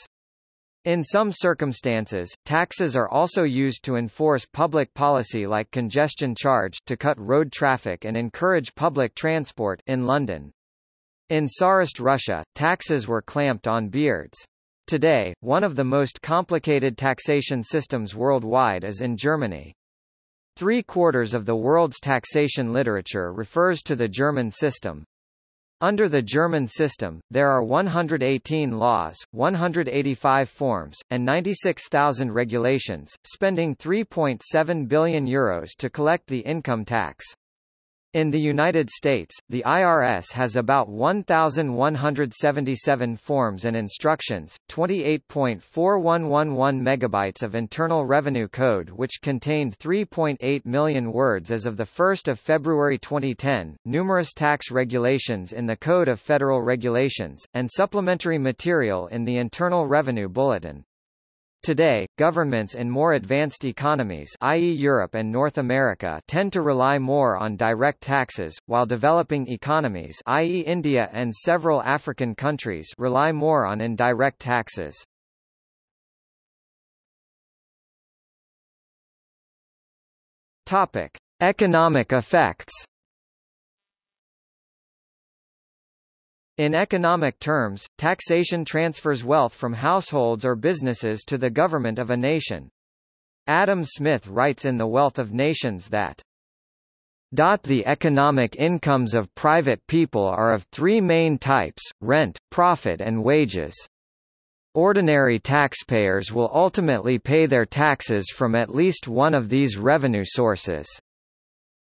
In some circumstances, taxes are also used to enforce public policy like congestion charge to cut road traffic and encourage public transport in London. In Tsarist Russia, taxes were clamped on beards. Today, one of the most complicated taxation systems worldwide is in Germany. Three-quarters of the world's taxation literature refers to the German system, under the German system, there are 118 laws, 185 forms, and 96,000 regulations, spending 3.7 billion euros to collect the income tax. In the United States, the IRS has about 1,177 forms and instructions, 28.4111 megabytes of Internal Revenue Code which contained 3.8 million words as of 1 February 2010, numerous tax regulations in the Code of Federal Regulations, and supplementary material in the Internal Revenue Bulletin. Today, governments in more advanced economies i.e. Europe and North America tend to rely more on direct taxes, while developing economies i.e. India and several African countries rely more on indirect taxes. Topic: Economic effects In economic terms, taxation transfers wealth from households or businesses to the government of a nation. Adam Smith writes in The Wealth of Nations that the economic incomes of private people are of three main types, rent, profit and wages. Ordinary taxpayers will ultimately pay their taxes from at least one of these revenue sources.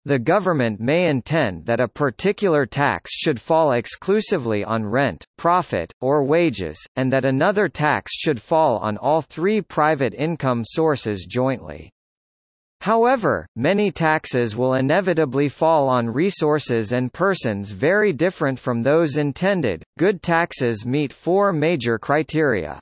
The government may intend that a particular tax should fall exclusively on rent, profit, or wages, and that another tax should fall on all three private income sources jointly. However, many taxes will inevitably fall on resources and persons very different from those intended. Good taxes meet four major criteria.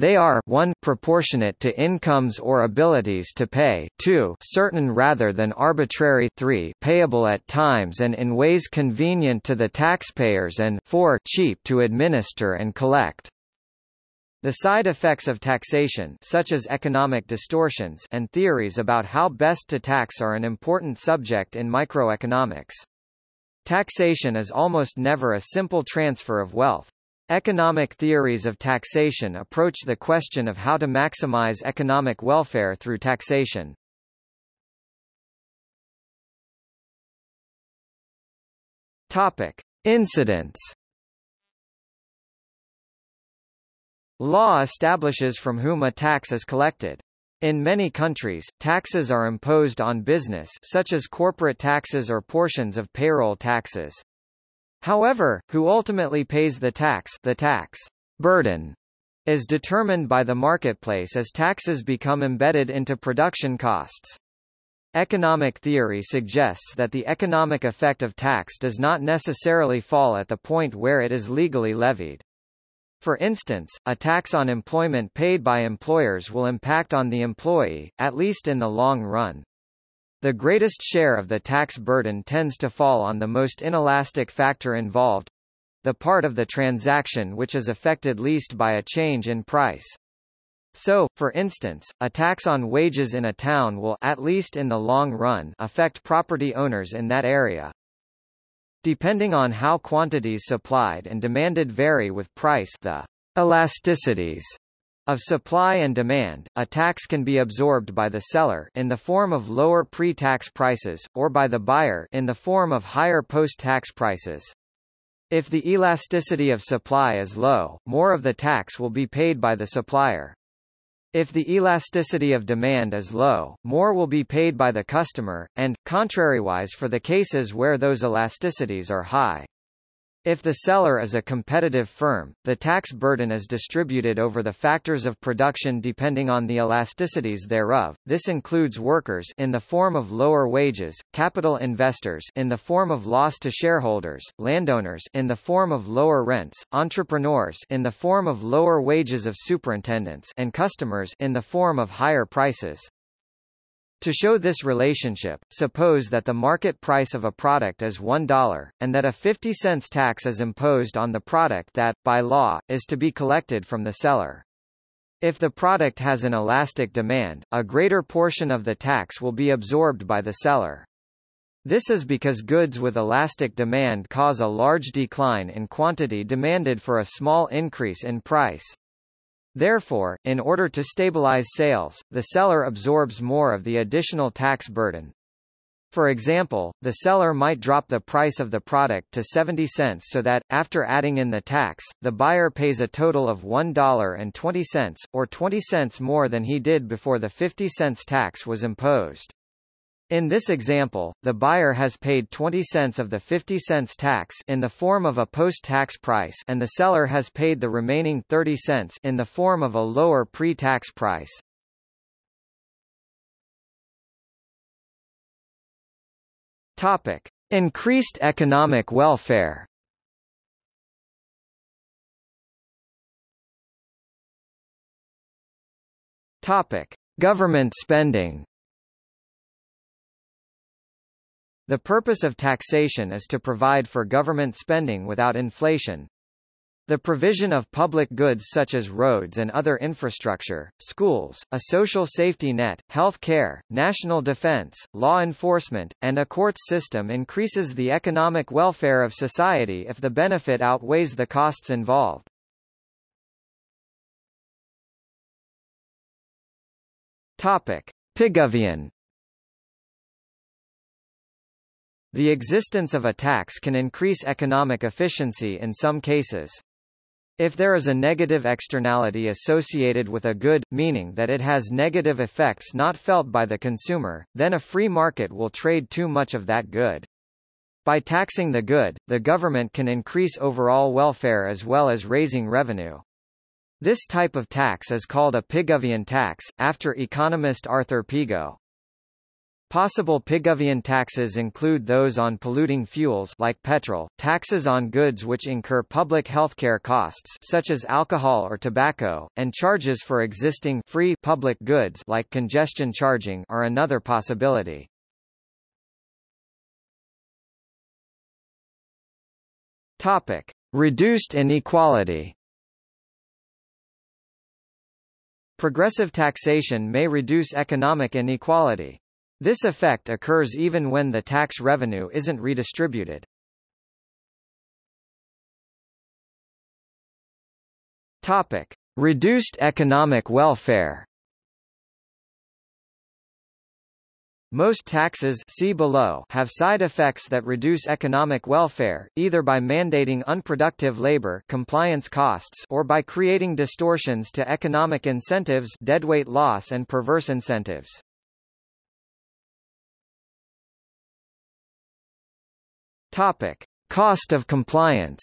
They are 1 proportionate to incomes or abilities to pay 2 certain rather than arbitrary 3 payable at times and in ways convenient to the taxpayers and 4 cheap to administer and collect. The side effects of taxation such as economic distortions and theories about how best to tax are an important subject in microeconomics. Taxation is almost never a simple transfer of wealth. Economic theories of taxation approach the question of how to maximize economic welfare through taxation. Topic: Incidence. Law establishes from whom a tax is collected. In many countries, taxes are imposed on business such as corporate taxes or portions of payroll taxes. However, who ultimately pays the tax the tax burden is determined by the marketplace as taxes become embedded into production costs. Economic theory suggests that the economic effect of tax does not necessarily fall at the point where it is legally levied. For instance, a tax on employment paid by employers will impact on the employee, at least in the long run. The greatest share of the tax burden tends to fall on the most inelastic factor involved, the part of the transaction which is affected least by a change in price. So, for instance, a tax on wages in a town will at least in the long run affect property owners in that area. Depending on how quantities supplied and demanded vary with price the elasticities of supply and demand, a tax can be absorbed by the seller in the form of lower pre-tax prices, or by the buyer in the form of higher post-tax prices. If the elasticity of supply is low, more of the tax will be paid by the supplier. If the elasticity of demand is low, more will be paid by the customer, and, contrariwise for the cases where those elasticities are high. If the seller is a competitive firm, the tax burden is distributed over the factors of production depending on the elasticities thereof. This includes workers in the form of lower wages, capital investors in the form of loss to shareholders, landowners in the form of lower rents, entrepreneurs in the form of lower wages of superintendents, and customers in the form of higher prices. To show this relationship, suppose that the market price of a product is $1, and that a 50 cents tax is imposed on the product that, by law, is to be collected from the seller. If the product has an elastic demand, a greater portion of the tax will be absorbed by the seller. This is because goods with elastic demand cause a large decline in quantity demanded for a small increase in price. Therefore, in order to stabilize sales, the seller absorbs more of the additional tax burden. For example, the seller might drop the price of the product to 70 cents so that, after adding in the tax, the buyer pays a total of $1.20, or 20 cents more than he did before the 50 cents tax was imposed. In this example, the buyer has paid 20 cents of the 50 cents tax in the form of a post-tax price and the seller has paid the remaining 30 cents in the form of a lower pre-tax price. Topic: Increased economic welfare. Topic: Government spending. The purpose of taxation is to provide for government spending without inflation. The provision of public goods such as roads and other infrastructure, schools, a social safety net, health care, national defense, law enforcement, and a court system increases the economic welfare of society if the benefit outweighs the costs involved. Topic. Pigouvian The existence of a tax can increase economic efficiency in some cases. If there is a negative externality associated with a good, meaning that it has negative effects not felt by the consumer, then a free market will trade too much of that good. By taxing the good, the government can increase overall welfare as well as raising revenue. This type of tax is called a Pigovian tax, after economist Arthur Pigou. Possible Pigouvian taxes include those on polluting fuels like petrol, taxes on goods which incur public healthcare costs such as alcohol or tobacco, and charges for existing free public goods like congestion charging are another possibility. Topic: Reduced inequality. Progressive taxation may reduce economic inequality. This effect occurs even when the tax revenue isn't redistributed. Topic: Reduced economic welfare. Most taxes see below have side effects that reduce economic welfare, either by mandating unproductive labor compliance costs or by creating distortions to economic incentives deadweight loss and perverse incentives. Topic: Cost of compliance.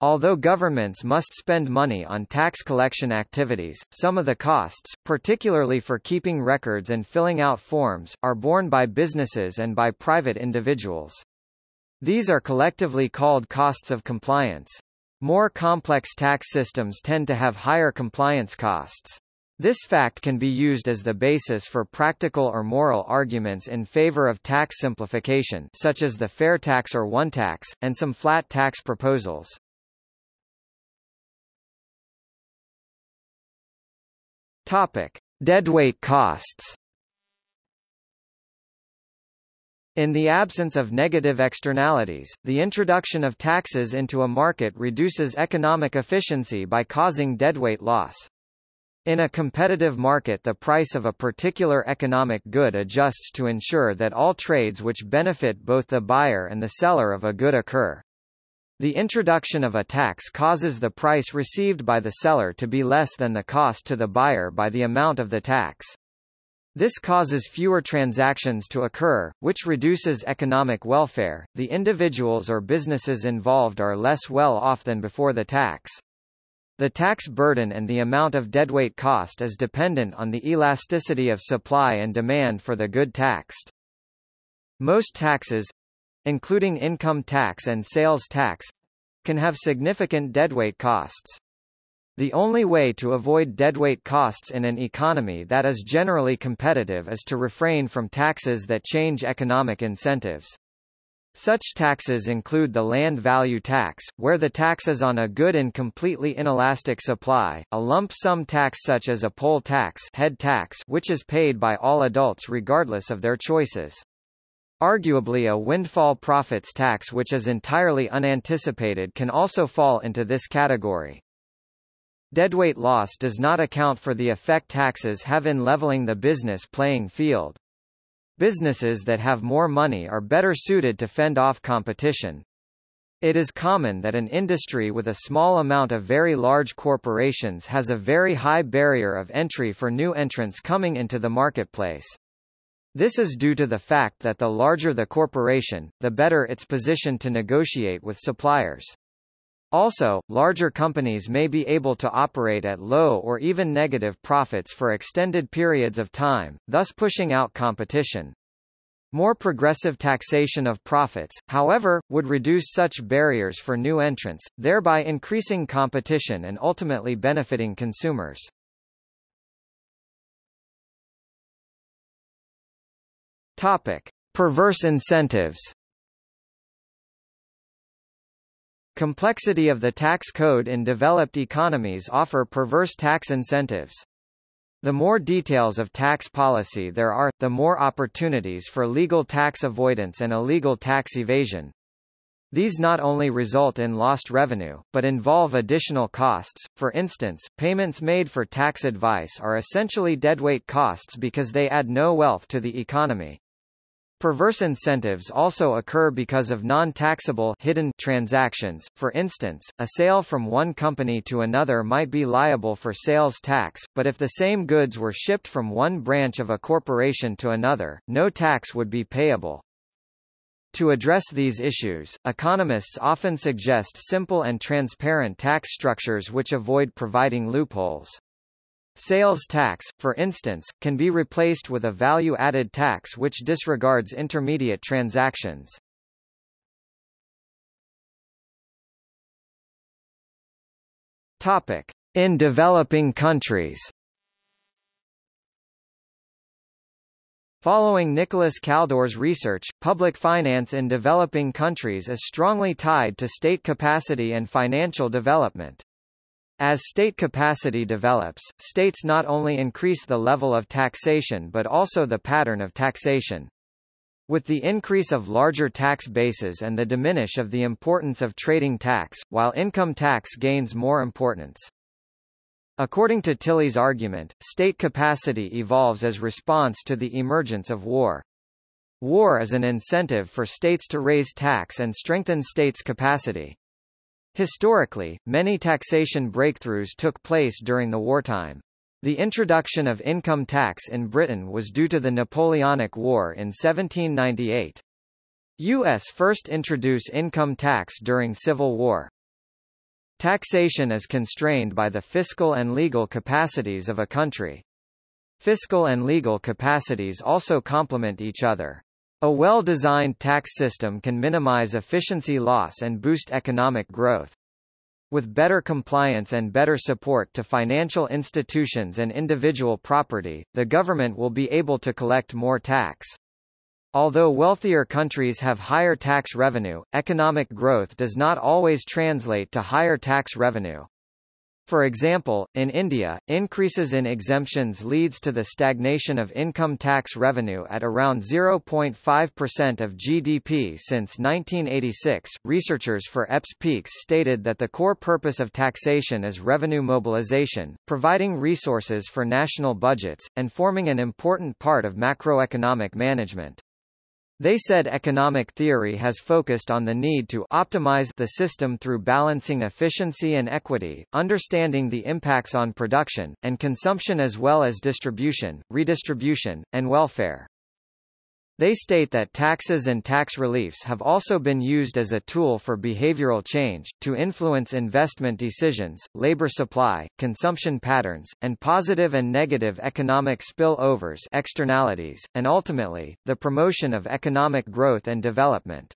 Although governments must spend money on tax collection activities, some of the costs, particularly for keeping records and filling out forms, are borne by businesses and by private individuals. These are collectively called costs of compliance. More complex tax systems tend to have higher compliance costs. This fact can be used as the basis for practical or moral arguments in favor of tax simplification such as the fair tax or one tax, and some flat tax proposals. Topic. Deadweight costs In the absence of negative externalities, the introduction of taxes into a market reduces economic efficiency by causing deadweight loss. In a competitive market the price of a particular economic good adjusts to ensure that all trades which benefit both the buyer and the seller of a good occur. The introduction of a tax causes the price received by the seller to be less than the cost to the buyer by the amount of the tax. This causes fewer transactions to occur, which reduces economic welfare. The individuals or businesses involved are less well off than before the tax. The tax burden and the amount of deadweight cost is dependent on the elasticity of supply and demand for the good taxed. Most taxes, including income tax and sales tax, can have significant deadweight costs. The only way to avoid deadweight costs in an economy that is generally competitive is to refrain from taxes that change economic incentives. Such taxes include the land value tax, where the tax is on a good and completely inelastic supply, a lump sum tax such as a poll tax, head tax which is paid by all adults regardless of their choices. Arguably a windfall profits tax which is entirely unanticipated can also fall into this category. Deadweight loss does not account for the effect taxes have in leveling the business playing field. Businesses that have more money are better suited to fend off competition. It is common that an industry with a small amount of very large corporations has a very high barrier of entry for new entrants coming into the marketplace. This is due to the fact that the larger the corporation, the better its position to negotiate with suppliers. Also, larger companies may be able to operate at low or even negative profits for extended periods of time, thus pushing out competition. More progressive taxation of profits, however, would reduce such barriers for new entrants, thereby increasing competition and ultimately benefiting consumers. Topic: Perverse incentives. Complexity of the tax code in developed economies offer perverse tax incentives. The more details of tax policy there are, the more opportunities for legal tax avoidance and illegal tax evasion. These not only result in lost revenue, but involve additional costs. For instance, payments made for tax advice are essentially deadweight costs because they add no wealth to the economy. Perverse incentives also occur because of non-taxable hidden transactions. For instance, a sale from one company to another might be liable for sales tax, but if the same goods were shipped from one branch of a corporation to another, no tax would be payable. To address these issues, economists often suggest simple and transparent tax structures which avoid providing loopholes. Sales tax, for instance, can be replaced with a value-added tax which disregards intermediate transactions. Topic: In developing countries. Following Nicholas Kaldor's research, public finance in developing countries is strongly tied to state capacity and financial development. As state capacity develops, states not only increase the level of taxation but also the pattern of taxation. With the increase of larger tax bases and the diminish of the importance of trading tax, while income tax gains more importance. According to Tilly's argument, state capacity evolves as response to the emergence of war. War is an incentive for states to raise tax and strengthen states' capacity. Historically, many taxation breakthroughs took place during the wartime. The introduction of income tax in Britain was due to the Napoleonic War in 1798. U.S. first introduced income tax during Civil War. Taxation is constrained by the fiscal and legal capacities of a country. Fiscal and legal capacities also complement each other. A well-designed tax system can minimize efficiency loss and boost economic growth. With better compliance and better support to financial institutions and individual property, the government will be able to collect more tax. Although wealthier countries have higher tax revenue, economic growth does not always translate to higher tax revenue. For example, in India, increases in exemptions leads to the stagnation of income tax revenue at around 0.5% of GDP since 1986. Researchers for EPS stated that the core purpose of taxation is revenue mobilization, providing resources for national budgets, and forming an important part of macroeconomic management. They said economic theory has focused on the need to optimize the system through balancing efficiency and equity, understanding the impacts on production, and consumption as well as distribution, redistribution, and welfare. They state that taxes and tax reliefs have also been used as a tool for behavioral change, to influence investment decisions, labor supply, consumption patterns, and positive and negative economic spillovers externalities, and ultimately, the promotion of economic growth and development.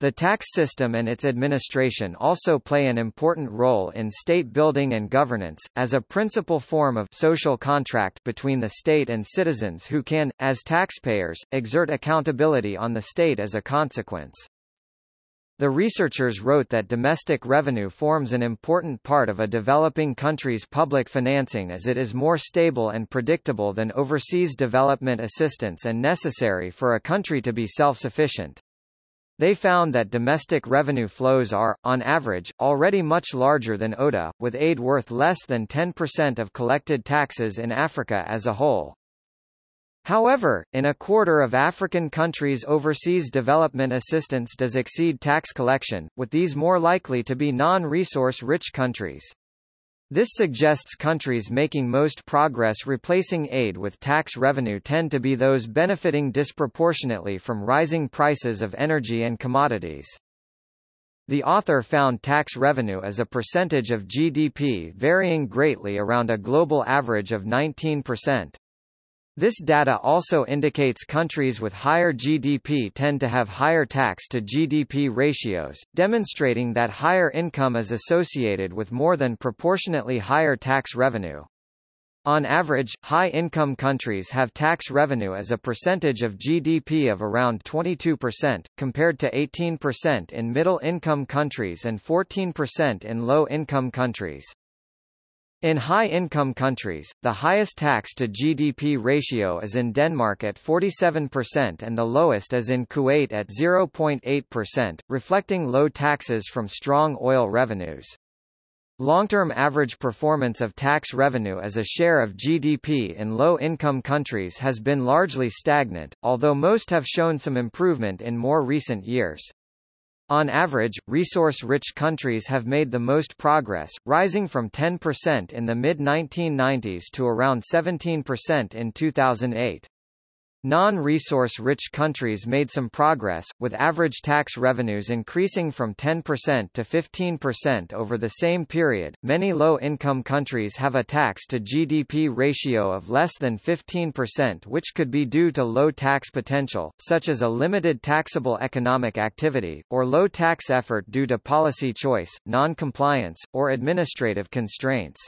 The tax system and its administration also play an important role in state building and governance, as a principal form of social contract between the state and citizens who can, as taxpayers, exert accountability on the state as a consequence. The researchers wrote that domestic revenue forms an important part of a developing country's public financing as it is more stable and predictable than overseas development assistance and necessary for a country to be self-sufficient. They found that domestic revenue flows are, on average, already much larger than ODA, with aid worth less than 10% of collected taxes in Africa as a whole. However, in a quarter of African countries overseas development assistance does exceed tax collection, with these more likely to be non-resource rich countries. This suggests countries making most progress replacing aid with tax revenue tend to be those benefiting disproportionately from rising prices of energy and commodities. The author found tax revenue as a percentage of GDP varying greatly around a global average of 19%. This data also indicates countries with higher GDP tend to have higher tax to GDP ratios, demonstrating that higher income is associated with more than proportionately higher tax revenue. On average, high-income countries have tax revenue as a percentage of GDP of around 22%, compared to 18% in middle-income countries and 14% in low-income countries. In high-income countries, the highest tax to GDP ratio is in Denmark at 47% and the lowest is in Kuwait at 0.8%, reflecting low taxes from strong oil revenues. Long-term average performance of tax revenue as a share of GDP in low-income countries has been largely stagnant, although most have shown some improvement in more recent years. On average, resource-rich countries have made the most progress, rising from 10% in the mid-1990s to around 17% in 2008. Non-resource-rich countries made some progress, with average tax revenues increasing from 10% to 15% over the same period. Many low-income countries have a tax to GDP ratio of less than 15% which could be due to low tax potential, such as a limited taxable economic activity, or low tax effort due to policy choice, non-compliance, or administrative constraints.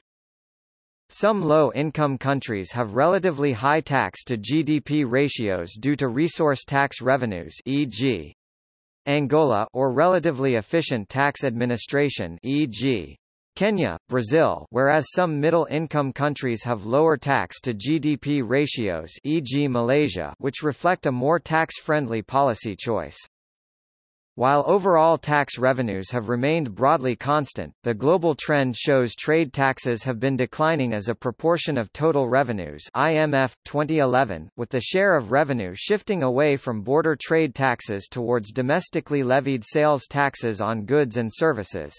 Some low-income countries have relatively high tax to GDP ratios due to resource tax revenues e.g. Angola or relatively efficient tax administration e.g. Kenya, Brazil whereas some middle-income countries have lower tax to GDP ratios e.g. Malaysia which reflect a more tax-friendly policy choice. While overall tax revenues have remained broadly constant, the global trend shows trade taxes have been declining as a proportion of total revenues IMF, 2011, with the share of revenue shifting away from border trade taxes towards domestically levied sales taxes on goods and services.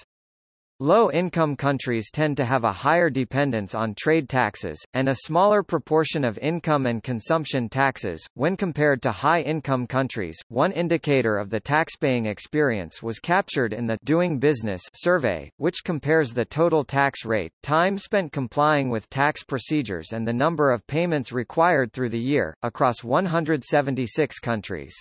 Low-income countries tend to have a higher dependence on trade taxes, and a smaller proportion of income and consumption taxes, when compared to high-income countries. One indicator of the taxpaying experience was captured in the Doing Business survey, which compares the total tax rate, time spent complying with tax procedures and the number of payments required through the year, across 176 countries.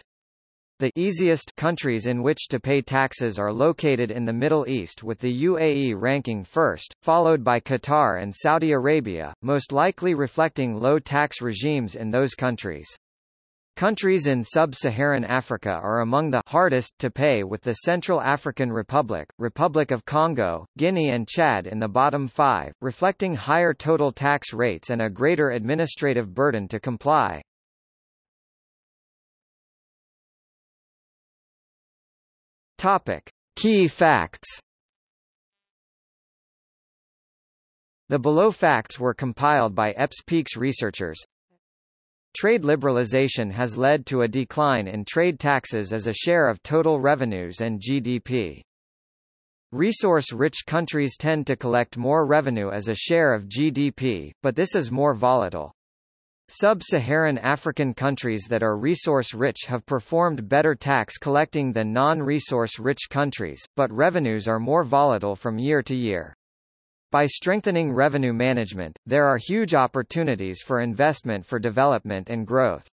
The easiest countries in which to pay taxes are located in the Middle East with the UAE ranking first, followed by Qatar and Saudi Arabia, most likely reflecting low tax regimes in those countries. Countries in sub-Saharan Africa are among the hardest to pay with the Central African Republic, Republic of Congo, Guinea and Chad in the bottom five, reflecting higher total tax rates and a greater administrative burden to comply. Topic. Key facts The below facts were compiled by EPS-PEAKS researchers. Trade liberalization has led to a decline in trade taxes as a share of total revenues and GDP. Resource-rich countries tend to collect more revenue as a share of GDP, but this is more volatile. Sub-Saharan African countries that are resource-rich have performed better tax collecting than non-resource-rich countries, but revenues are more volatile from year to year. By strengthening revenue management, there are huge opportunities for investment for development and growth.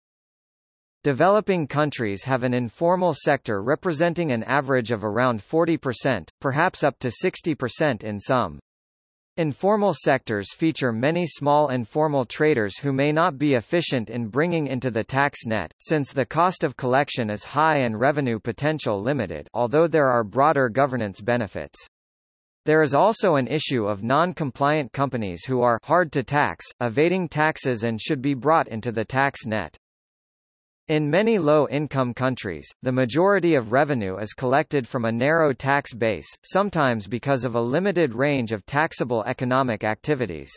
Developing countries have an informal sector representing an average of around 40%, perhaps up to 60% in some. Informal sectors feature many small informal traders who may not be efficient in bringing into the tax net, since the cost of collection is high and revenue potential limited although there are broader governance benefits. There is also an issue of non-compliant companies who are hard to tax, evading taxes and should be brought into the tax net. In many low-income countries, the majority of revenue is collected from a narrow tax base, sometimes because of a limited range of taxable economic activities.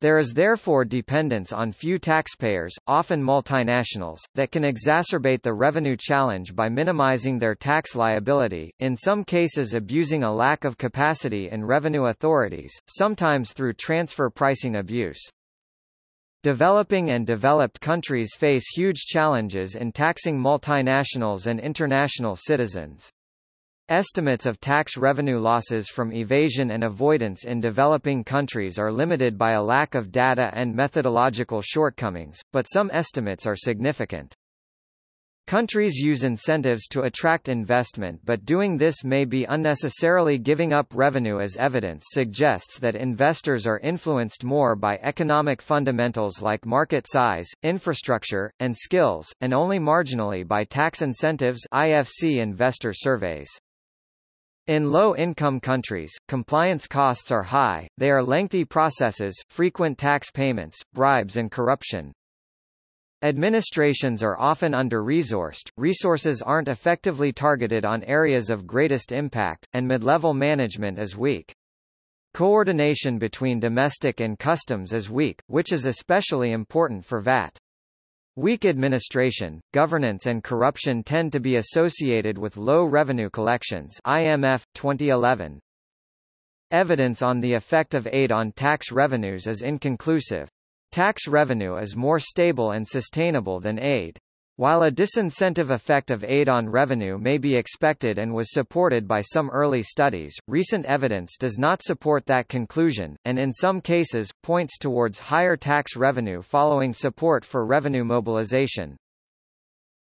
There is therefore dependence on few taxpayers, often multinationals, that can exacerbate the revenue challenge by minimizing their tax liability, in some cases abusing a lack of capacity in revenue authorities, sometimes through transfer pricing abuse. Developing and developed countries face huge challenges in taxing multinationals and international citizens. Estimates of tax revenue losses from evasion and avoidance in developing countries are limited by a lack of data and methodological shortcomings, but some estimates are significant. Countries use incentives to attract investment but doing this may be unnecessarily giving up revenue as evidence suggests that investors are influenced more by economic fundamentals like market size, infrastructure, and skills, and only marginally by tax incentives IFC investor surveys. In low-income countries, compliance costs are high, they are lengthy processes, frequent tax payments, bribes and corruption. Administrations are often under-resourced, resources aren't effectively targeted on areas of greatest impact, and mid-level management is weak. Coordination between domestic and customs is weak, which is especially important for VAT. Weak administration, governance and corruption tend to be associated with low revenue collections IMF, 2011. Evidence on the effect of aid on tax revenues is inconclusive. Tax revenue is more stable and sustainable than aid. While a disincentive effect of aid on revenue may be expected and was supported by some early studies, recent evidence does not support that conclusion, and in some cases, points towards higher tax revenue following support for revenue mobilization.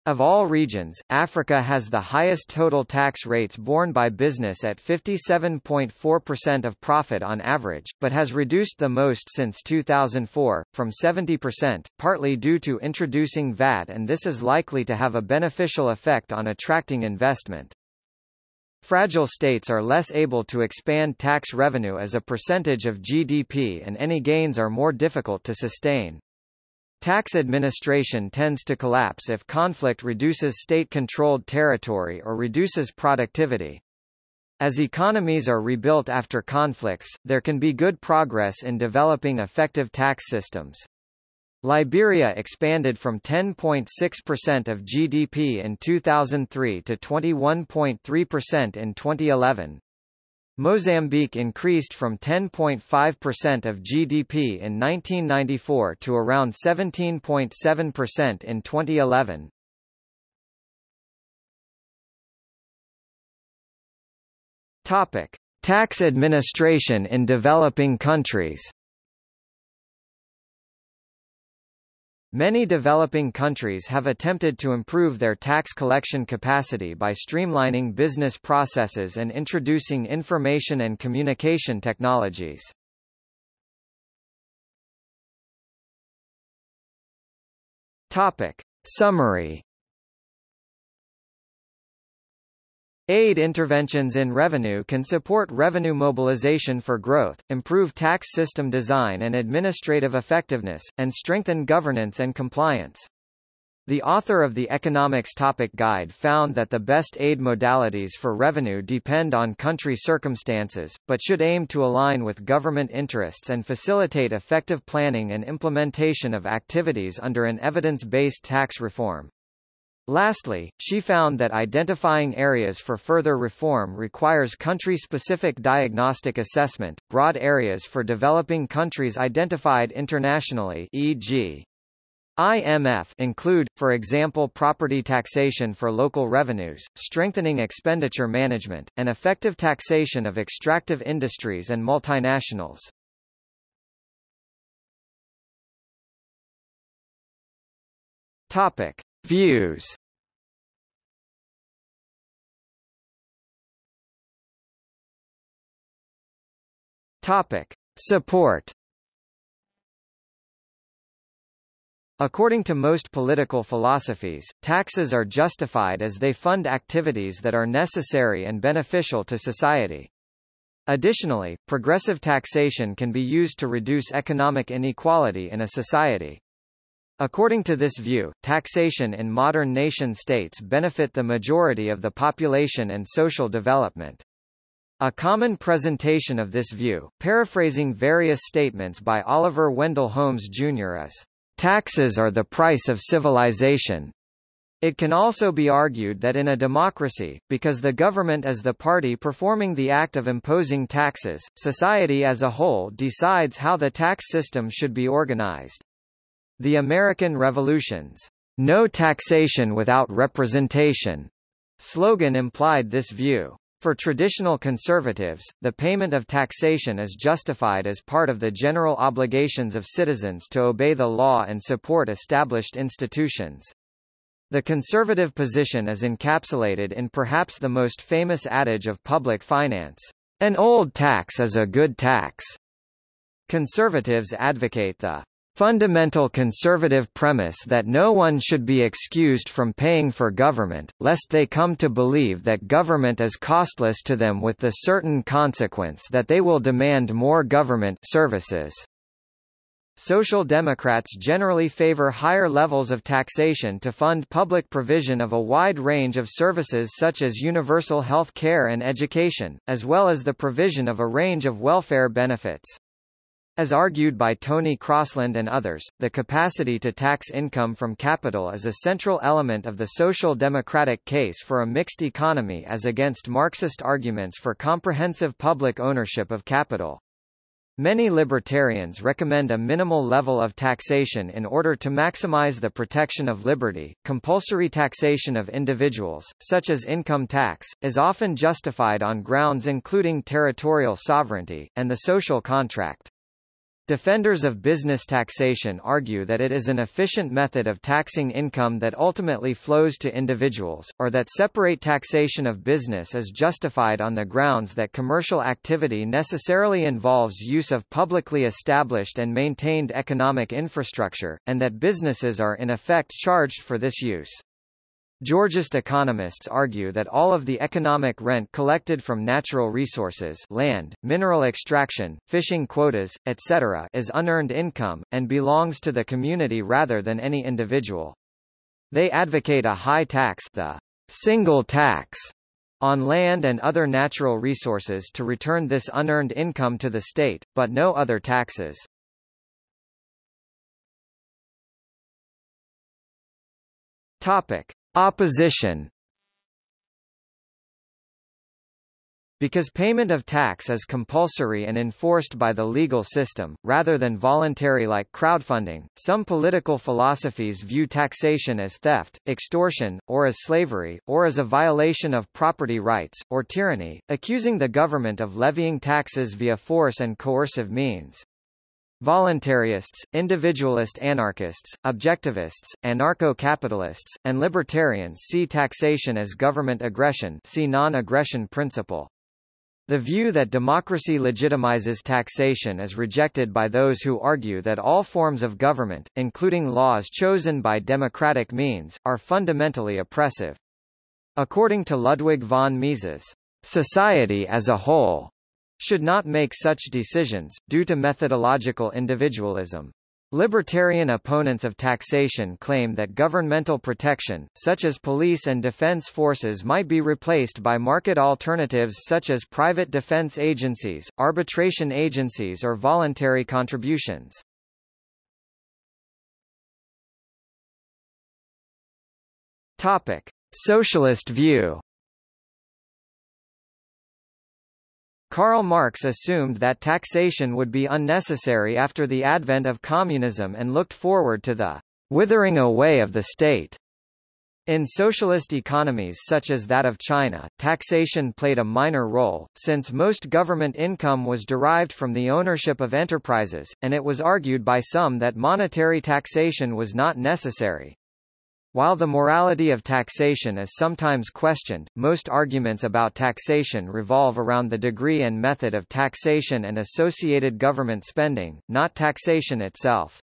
Of all regions, Africa has the highest total tax rates borne by business at 57.4% of profit on average, but has reduced the most since 2004, from 70%, partly due to introducing VAT and this is likely to have a beneficial effect on attracting investment. Fragile states are less able to expand tax revenue as a percentage of GDP and any gains are more difficult to sustain. Tax administration tends to collapse if conflict reduces state-controlled territory or reduces productivity. As economies are rebuilt after conflicts, there can be good progress in developing effective tax systems. Liberia expanded from 10.6% of GDP in 2003 to 21.3% in 2011. Mozambique increased from 10.5% of GDP in 1994 to around 17.7% in 2011. Topic: Tax administration in developing countries. Many developing countries have attempted to improve their tax collection capacity by streamlining business processes and introducing information and communication technologies. Topic. Summary Aid interventions in revenue can support revenue mobilization for growth, improve tax system design and administrative effectiveness, and strengthen governance and compliance. The author of the Economics Topic Guide found that the best aid modalities for revenue depend on country circumstances, but should aim to align with government interests and facilitate effective planning and implementation of activities under an evidence-based tax reform. Lastly, she found that identifying areas for further reform requires country-specific diagnostic assessment. Broad areas for developing countries identified internationally, e.g. IMF include, for example property taxation for local revenues, strengthening expenditure management, and effective taxation of extractive industries and multinationals. Topic. Views Topic. Support According to most political philosophies, taxes are justified as they fund activities that are necessary and beneficial to society. Additionally, progressive taxation can be used to reduce economic inequality in a society. According to this view, taxation in modern nation-states benefit the majority of the population and social development. A common presentation of this view, paraphrasing various statements by Oliver Wendell Holmes Jr. is, "...taxes are the price of civilization." It can also be argued that in a democracy, because the government is the party performing the act of imposing taxes, society as a whole decides how the tax system should be organized. The American Revolution's "No taxation without representation" slogan implied this view. For traditional conservatives, the payment of taxation is justified as part of the general obligations of citizens to obey the law and support established institutions. The conservative position is encapsulated in perhaps the most famous adage of public finance, an old tax is a good tax. Conservatives advocate the fundamental conservative premise that no one should be excused from paying for government, lest they come to believe that government is costless to them with the certain consequence that they will demand more government services. Social Democrats generally favor higher levels of taxation to fund public provision of a wide range of services such as universal health care and education, as well as the provision of a range of welfare benefits. As argued by Tony Crosland and others, the capacity to tax income from capital is a central element of the social democratic case for a mixed economy as against Marxist arguments for comprehensive public ownership of capital. Many libertarians recommend a minimal level of taxation in order to maximize the protection of liberty. Compulsory taxation of individuals, such as income tax, is often justified on grounds including territorial sovereignty, and the social contract. Defenders of business taxation argue that it is an efficient method of taxing income that ultimately flows to individuals, or that separate taxation of business is justified on the grounds that commercial activity necessarily involves use of publicly established and maintained economic infrastructure, and that businesses are in effect charged for this use. Georgist economists argue that all of the economic rent collected from natural resources land, mineral extraction, fishing quotas, etc. is unearned income, and belongs to the community rather than any individual. They advocate a high tax the single tax on land and other natural resources to return this unearned income to the state, but no other taxes. Topic. Opposition Because payment of tax is compulsory and enforced by the legal system, rather than voluntary like crowdfunding, some political philosophies view taxation as theft, extortion, or as slavery, or as a violation of property rights, or tyranny, accusing the government of levying taxes via force and coercive means. Voluntarists, individualist anarchists, objectivists, anarcho-capitalists, and libertarians see taxation as government aggression see non-aggression principle. The view that democracy legitimizes taxation is rejected by those who argue that all forms of government, including laws chosen by democratic means, are fundamentally oppressive. According to Ludwig von Mises, society as a whole should not make such decisions, due to methodological individualism. Libertarian opponents of taxation claim that governmental protection, such as police and defense forces might be replaced by market alternatives such as private defense agencies, arbitration agencies or voluntary contributions. Topic. Socialist view Karl Marx assumed that taxation would be unnecessary after the advent of communism and looked forward to the withering away of the state. In socialist economies such as that of China, taxation played a minor role, since most government income was derived from the ownership of enterprises, and it was argued by some that monetary taxation was not necessary. While the morality of taxation is sometimes questioned, most arguments about taxation revolve around the degree and method of taxation and associated government spending, not taxation itself.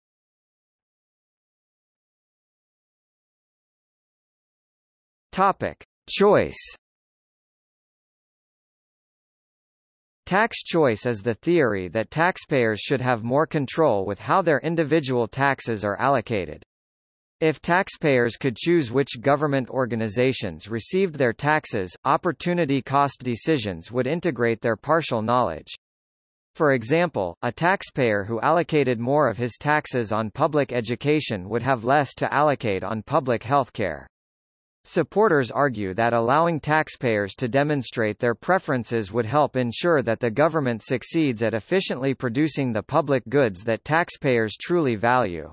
Topic. Choice Tax choice is the theory that taxpayers should have more control with how their individual taxes are allocated. If taxpayers could choose which government organizations received their taxes, opportunity cost decisions would integrate their partial knowledge. For example, a taxpayer who allocated more of his taxes on public education would have less to allocate on public health care. Supporters argue that allowing taxpayers to demonstrate their preferences would help ensure that the government succeeds at efficiently producing the public goods that taxpayers truly value.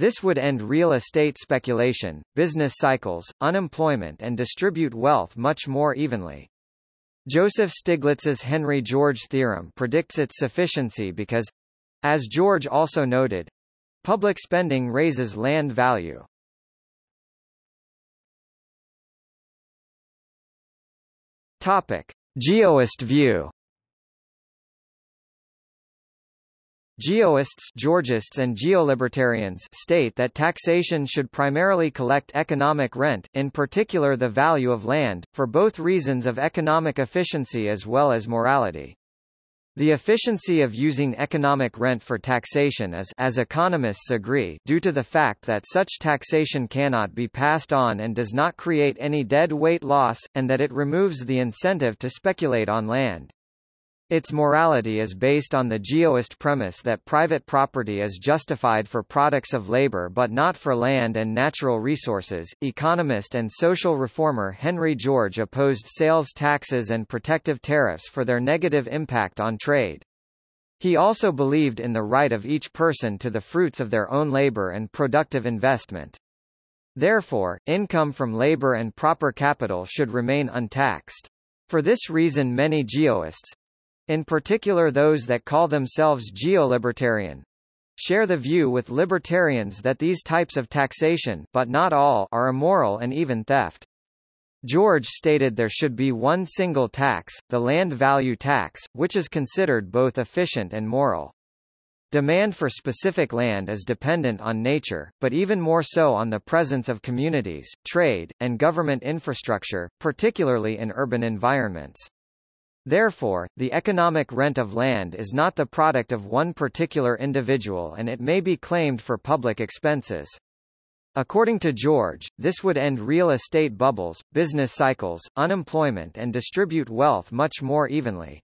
This would end real estate speculation, business cycles, unemployment and distribute wealth much more evenly. Joseph Stiglitz's Henry George theorem predicts its sufficiency because, as George also noted, public spending raises land value. Topic: Geoist view Geoists Georgists and geolibertarians state that taxation should primarily collect economic rent, in particular the value of land, for both reasons of economic efficiency as well as morality. The efficiency of using economic rent for taxation is as economists agree due to the fact that such taxation cannot be passed on and does not create any dead weight loss, and that it removes the incentive to speculate on land. Its morality is based on the geoist premise that private property is justified for products of labor but not for land and natural resources. Economist and social reformer Henry George opposed sales taxes and protective tariffs for their negative impact on trade. He also believed in the right of each person to the fruits of their own labor and productive investment. Therefore, income from labor and proper capital should remain untaxed. For this reason many geoists, in particular those that call themselves geolibertarian, share the view with libertarians that these types of taxation but not all are immoral and even theft. George stated there should be one single tax, the land value tax, which is considered both efficient and moral. Demand for specific land is dependent on nature, but even more so on the presence of communities, trade, and government infrastructure, particularly in urban environments. Therefore, the economic rent of land is not the product of one particular individual and it may be claimed for public expenses. According to George, this would end real estate bubbles, business cycles, unemployment and distribute wealth much more evenly.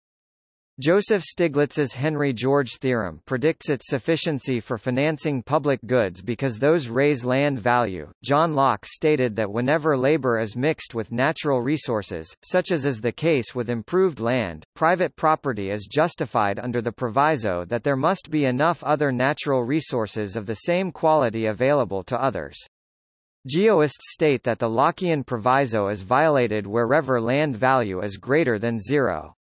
Joseph Stiglitz's Henry George theorem predicts its sufficiency for financing public goods because those raise land value. John Locke stated that whenever labor is mixed with natural resources, such as is the case with improved land, private property is justified under the proviso that there must be enough other natural resources of the same quality available to others. Geoists state that the Lockean proviso is violated wherever land value is greater than zero.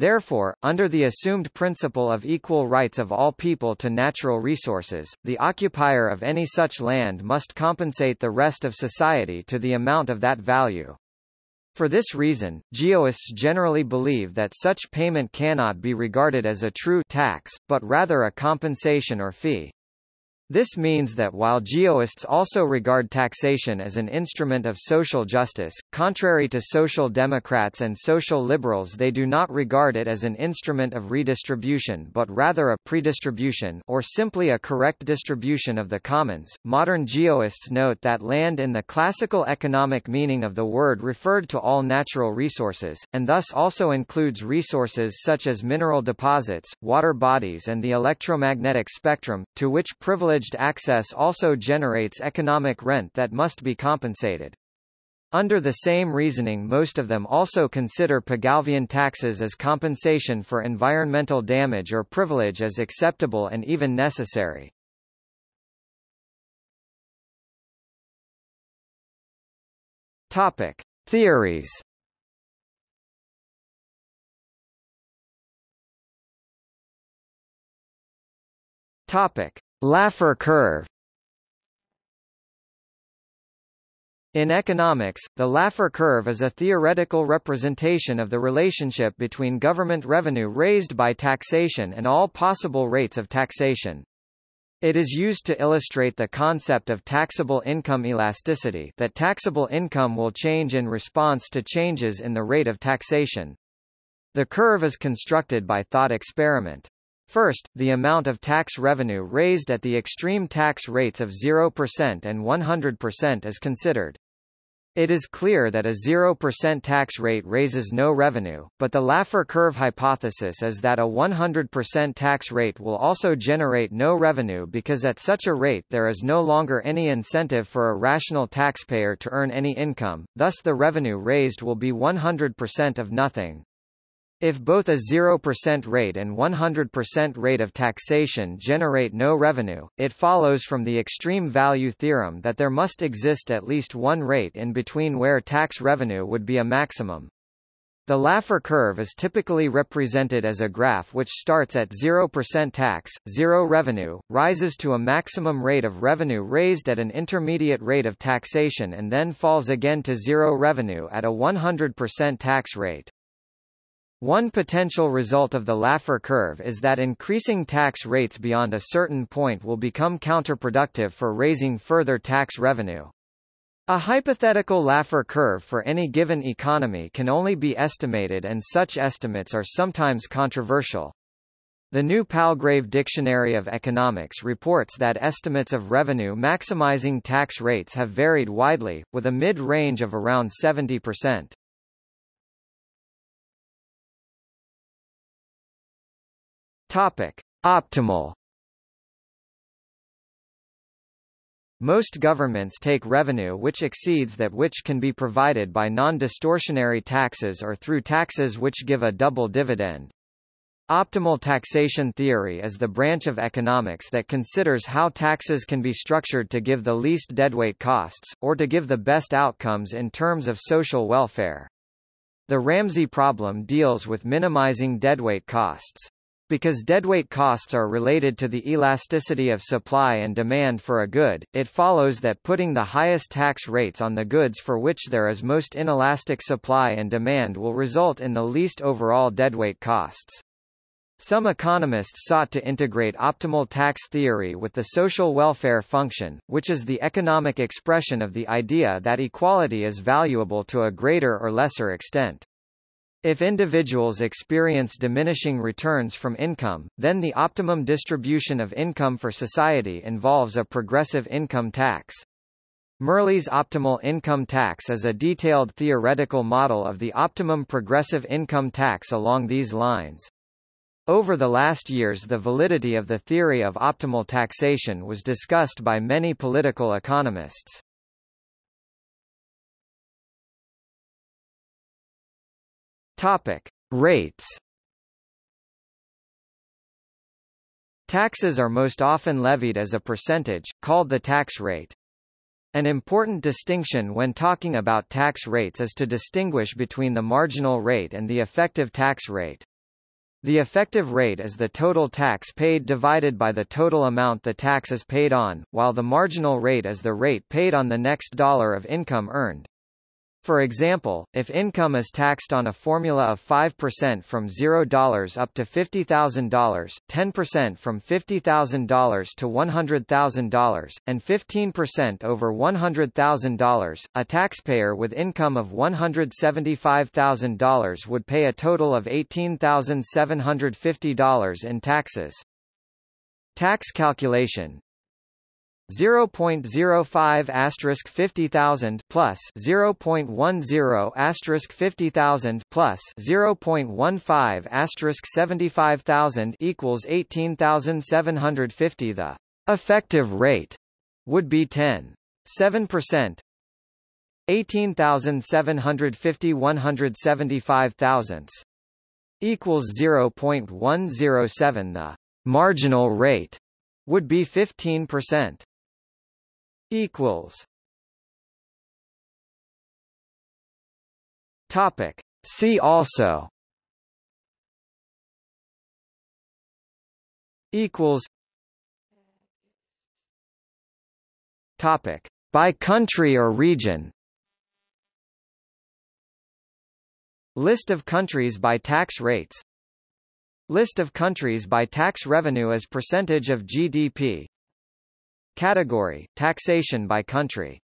Therefore, under the assumed principle of equal rights of all people to natural resources, the occupier of any such land must compensate the rest of society to the amount of that value. For this reason, geoists generally believe that such payment cannot be regarded as a true tax, but rather a compensation or fee. This means that while geoists also regard taxation as an instrument of social justice, contrary to social democrats and social liberals they do not regard it as an instrument of redistribution but rather a predistribution or simply a correct distribution of the commons. Modern geoists note that land in the classical economic meaning of the word referred to all natural resources, and thus also includes resources such as mineral deposits, water bodies and the electromagnetic spectrum, to which privilege privileged access also generates economic rent that must be compensated. Under the same reasoning most of them also consider Pigouvian taxes as compensation for environmental damage or privilege as acceptable and even necessary. Topic. Theories Topic. Laffer curve In economics, the Laffer curve is a theoretical representation of the relationship between government revenue raised by taxation and all possible rates of taxation. It is used to illustrate the concept of taxable income elasticity that taxable income will change in response to changes in the rate of taxation. The curve is constructed by thought experiment. First, the amount of tax revenue raised at the extreme tax rates of 0% and 100% is considered. It is clear that a 0% tax rate raises no revenue, but the Laffer curve hypothesis is that a 100% tax rate will also generate no revenue because at such a rate there is no longer any incentive for a rational taxpayer to earn any income, thus the revenue raised will be 100% of nothing. If both a 0% rate and 100% rate of taxation generate no revenue, it follows from the extreme value theorem that there must exist at least one rate in between where tax revenue would be a maximum. The Laffer curve is typically represented as a graph which starts at 0% tax, 0 revenue, rises to a maximum rate of revenue raised at an intermediate rate of taxation and then falls again to 0 revenue at a 100% tax rate. One potential result of the Laffer curve is that increasing tax rates beyond a certain point will become counterproductive for raising further tax revenue. A hypothetical Laffer curve for any given economy can only be estimated and such estimates are sometimes controversial. The New Palgrave Dictionary of Economics reports that estimates of revenue maximizing tax rates have varied widely, with a mid-range of around 70%. Topic: Optimal Most governments take revenue which exceeds that which can be provided by non-distortionary taxes or through taxes which give a double dividend. Optimal taxation theory is the branch of economics that considers how taxes can be structured to give the least deadweight costs, or to give the best outcomes in terms of social welfare. The Ramsey problem deals with minimizing deadweight costs. Because deadweight costs are related to the elasticity of supply and demand for a good, it follows that putting the highest tax rates on the goods for which there is most inelastic supply and demand will result in the least overall deadweight costs. Some economists sought to integrate optimal tax theory with the social welfare function, which is the economic expression of the idea that equality is valuable to a greater or lesser extent. If individuals experience diminishing returns from income, then the optimum distribution of income for society involves a progressive income tax. Mirrlees's optimal income tax is a detailed theoretical model of the optimum progressive income tax along these lines. Over the last years the validity of the theory of optimal taxation was discussed by many political economists. Topic: Rates. Taxes are most often levied as a percentage, called the tax rate. An important distinction when talking about tax rates is to distinguish between the marginal rate and the effective tax rate. The effective rate is the total tax paid divided by the total amount the tax is paid on, while the marginal rate is the rate paid on the next dollar of income earned. For example, if income is taxed on a formula of 5% from $0 up to $50,000, 10% from $50,000 to $100,000, and 15% over $100,000, a taxpayer with income of $175,000 would pay a total of $18,750 in taxes. Tax calculation 0.05 asterisk 50,000 plus 0.10 asterisk 50,000 plus 0.15 asterisk 75,000 equals 18,750 the effective rate would be 10 7% 18,750 175 thousandths equals 0.107 the marginal rate would be 15% equals. Topic. See also. Equals. Topic. By country or region. List of countries by tax rates. List of countries by tax revenue as percentage of GDP Category, taxation by country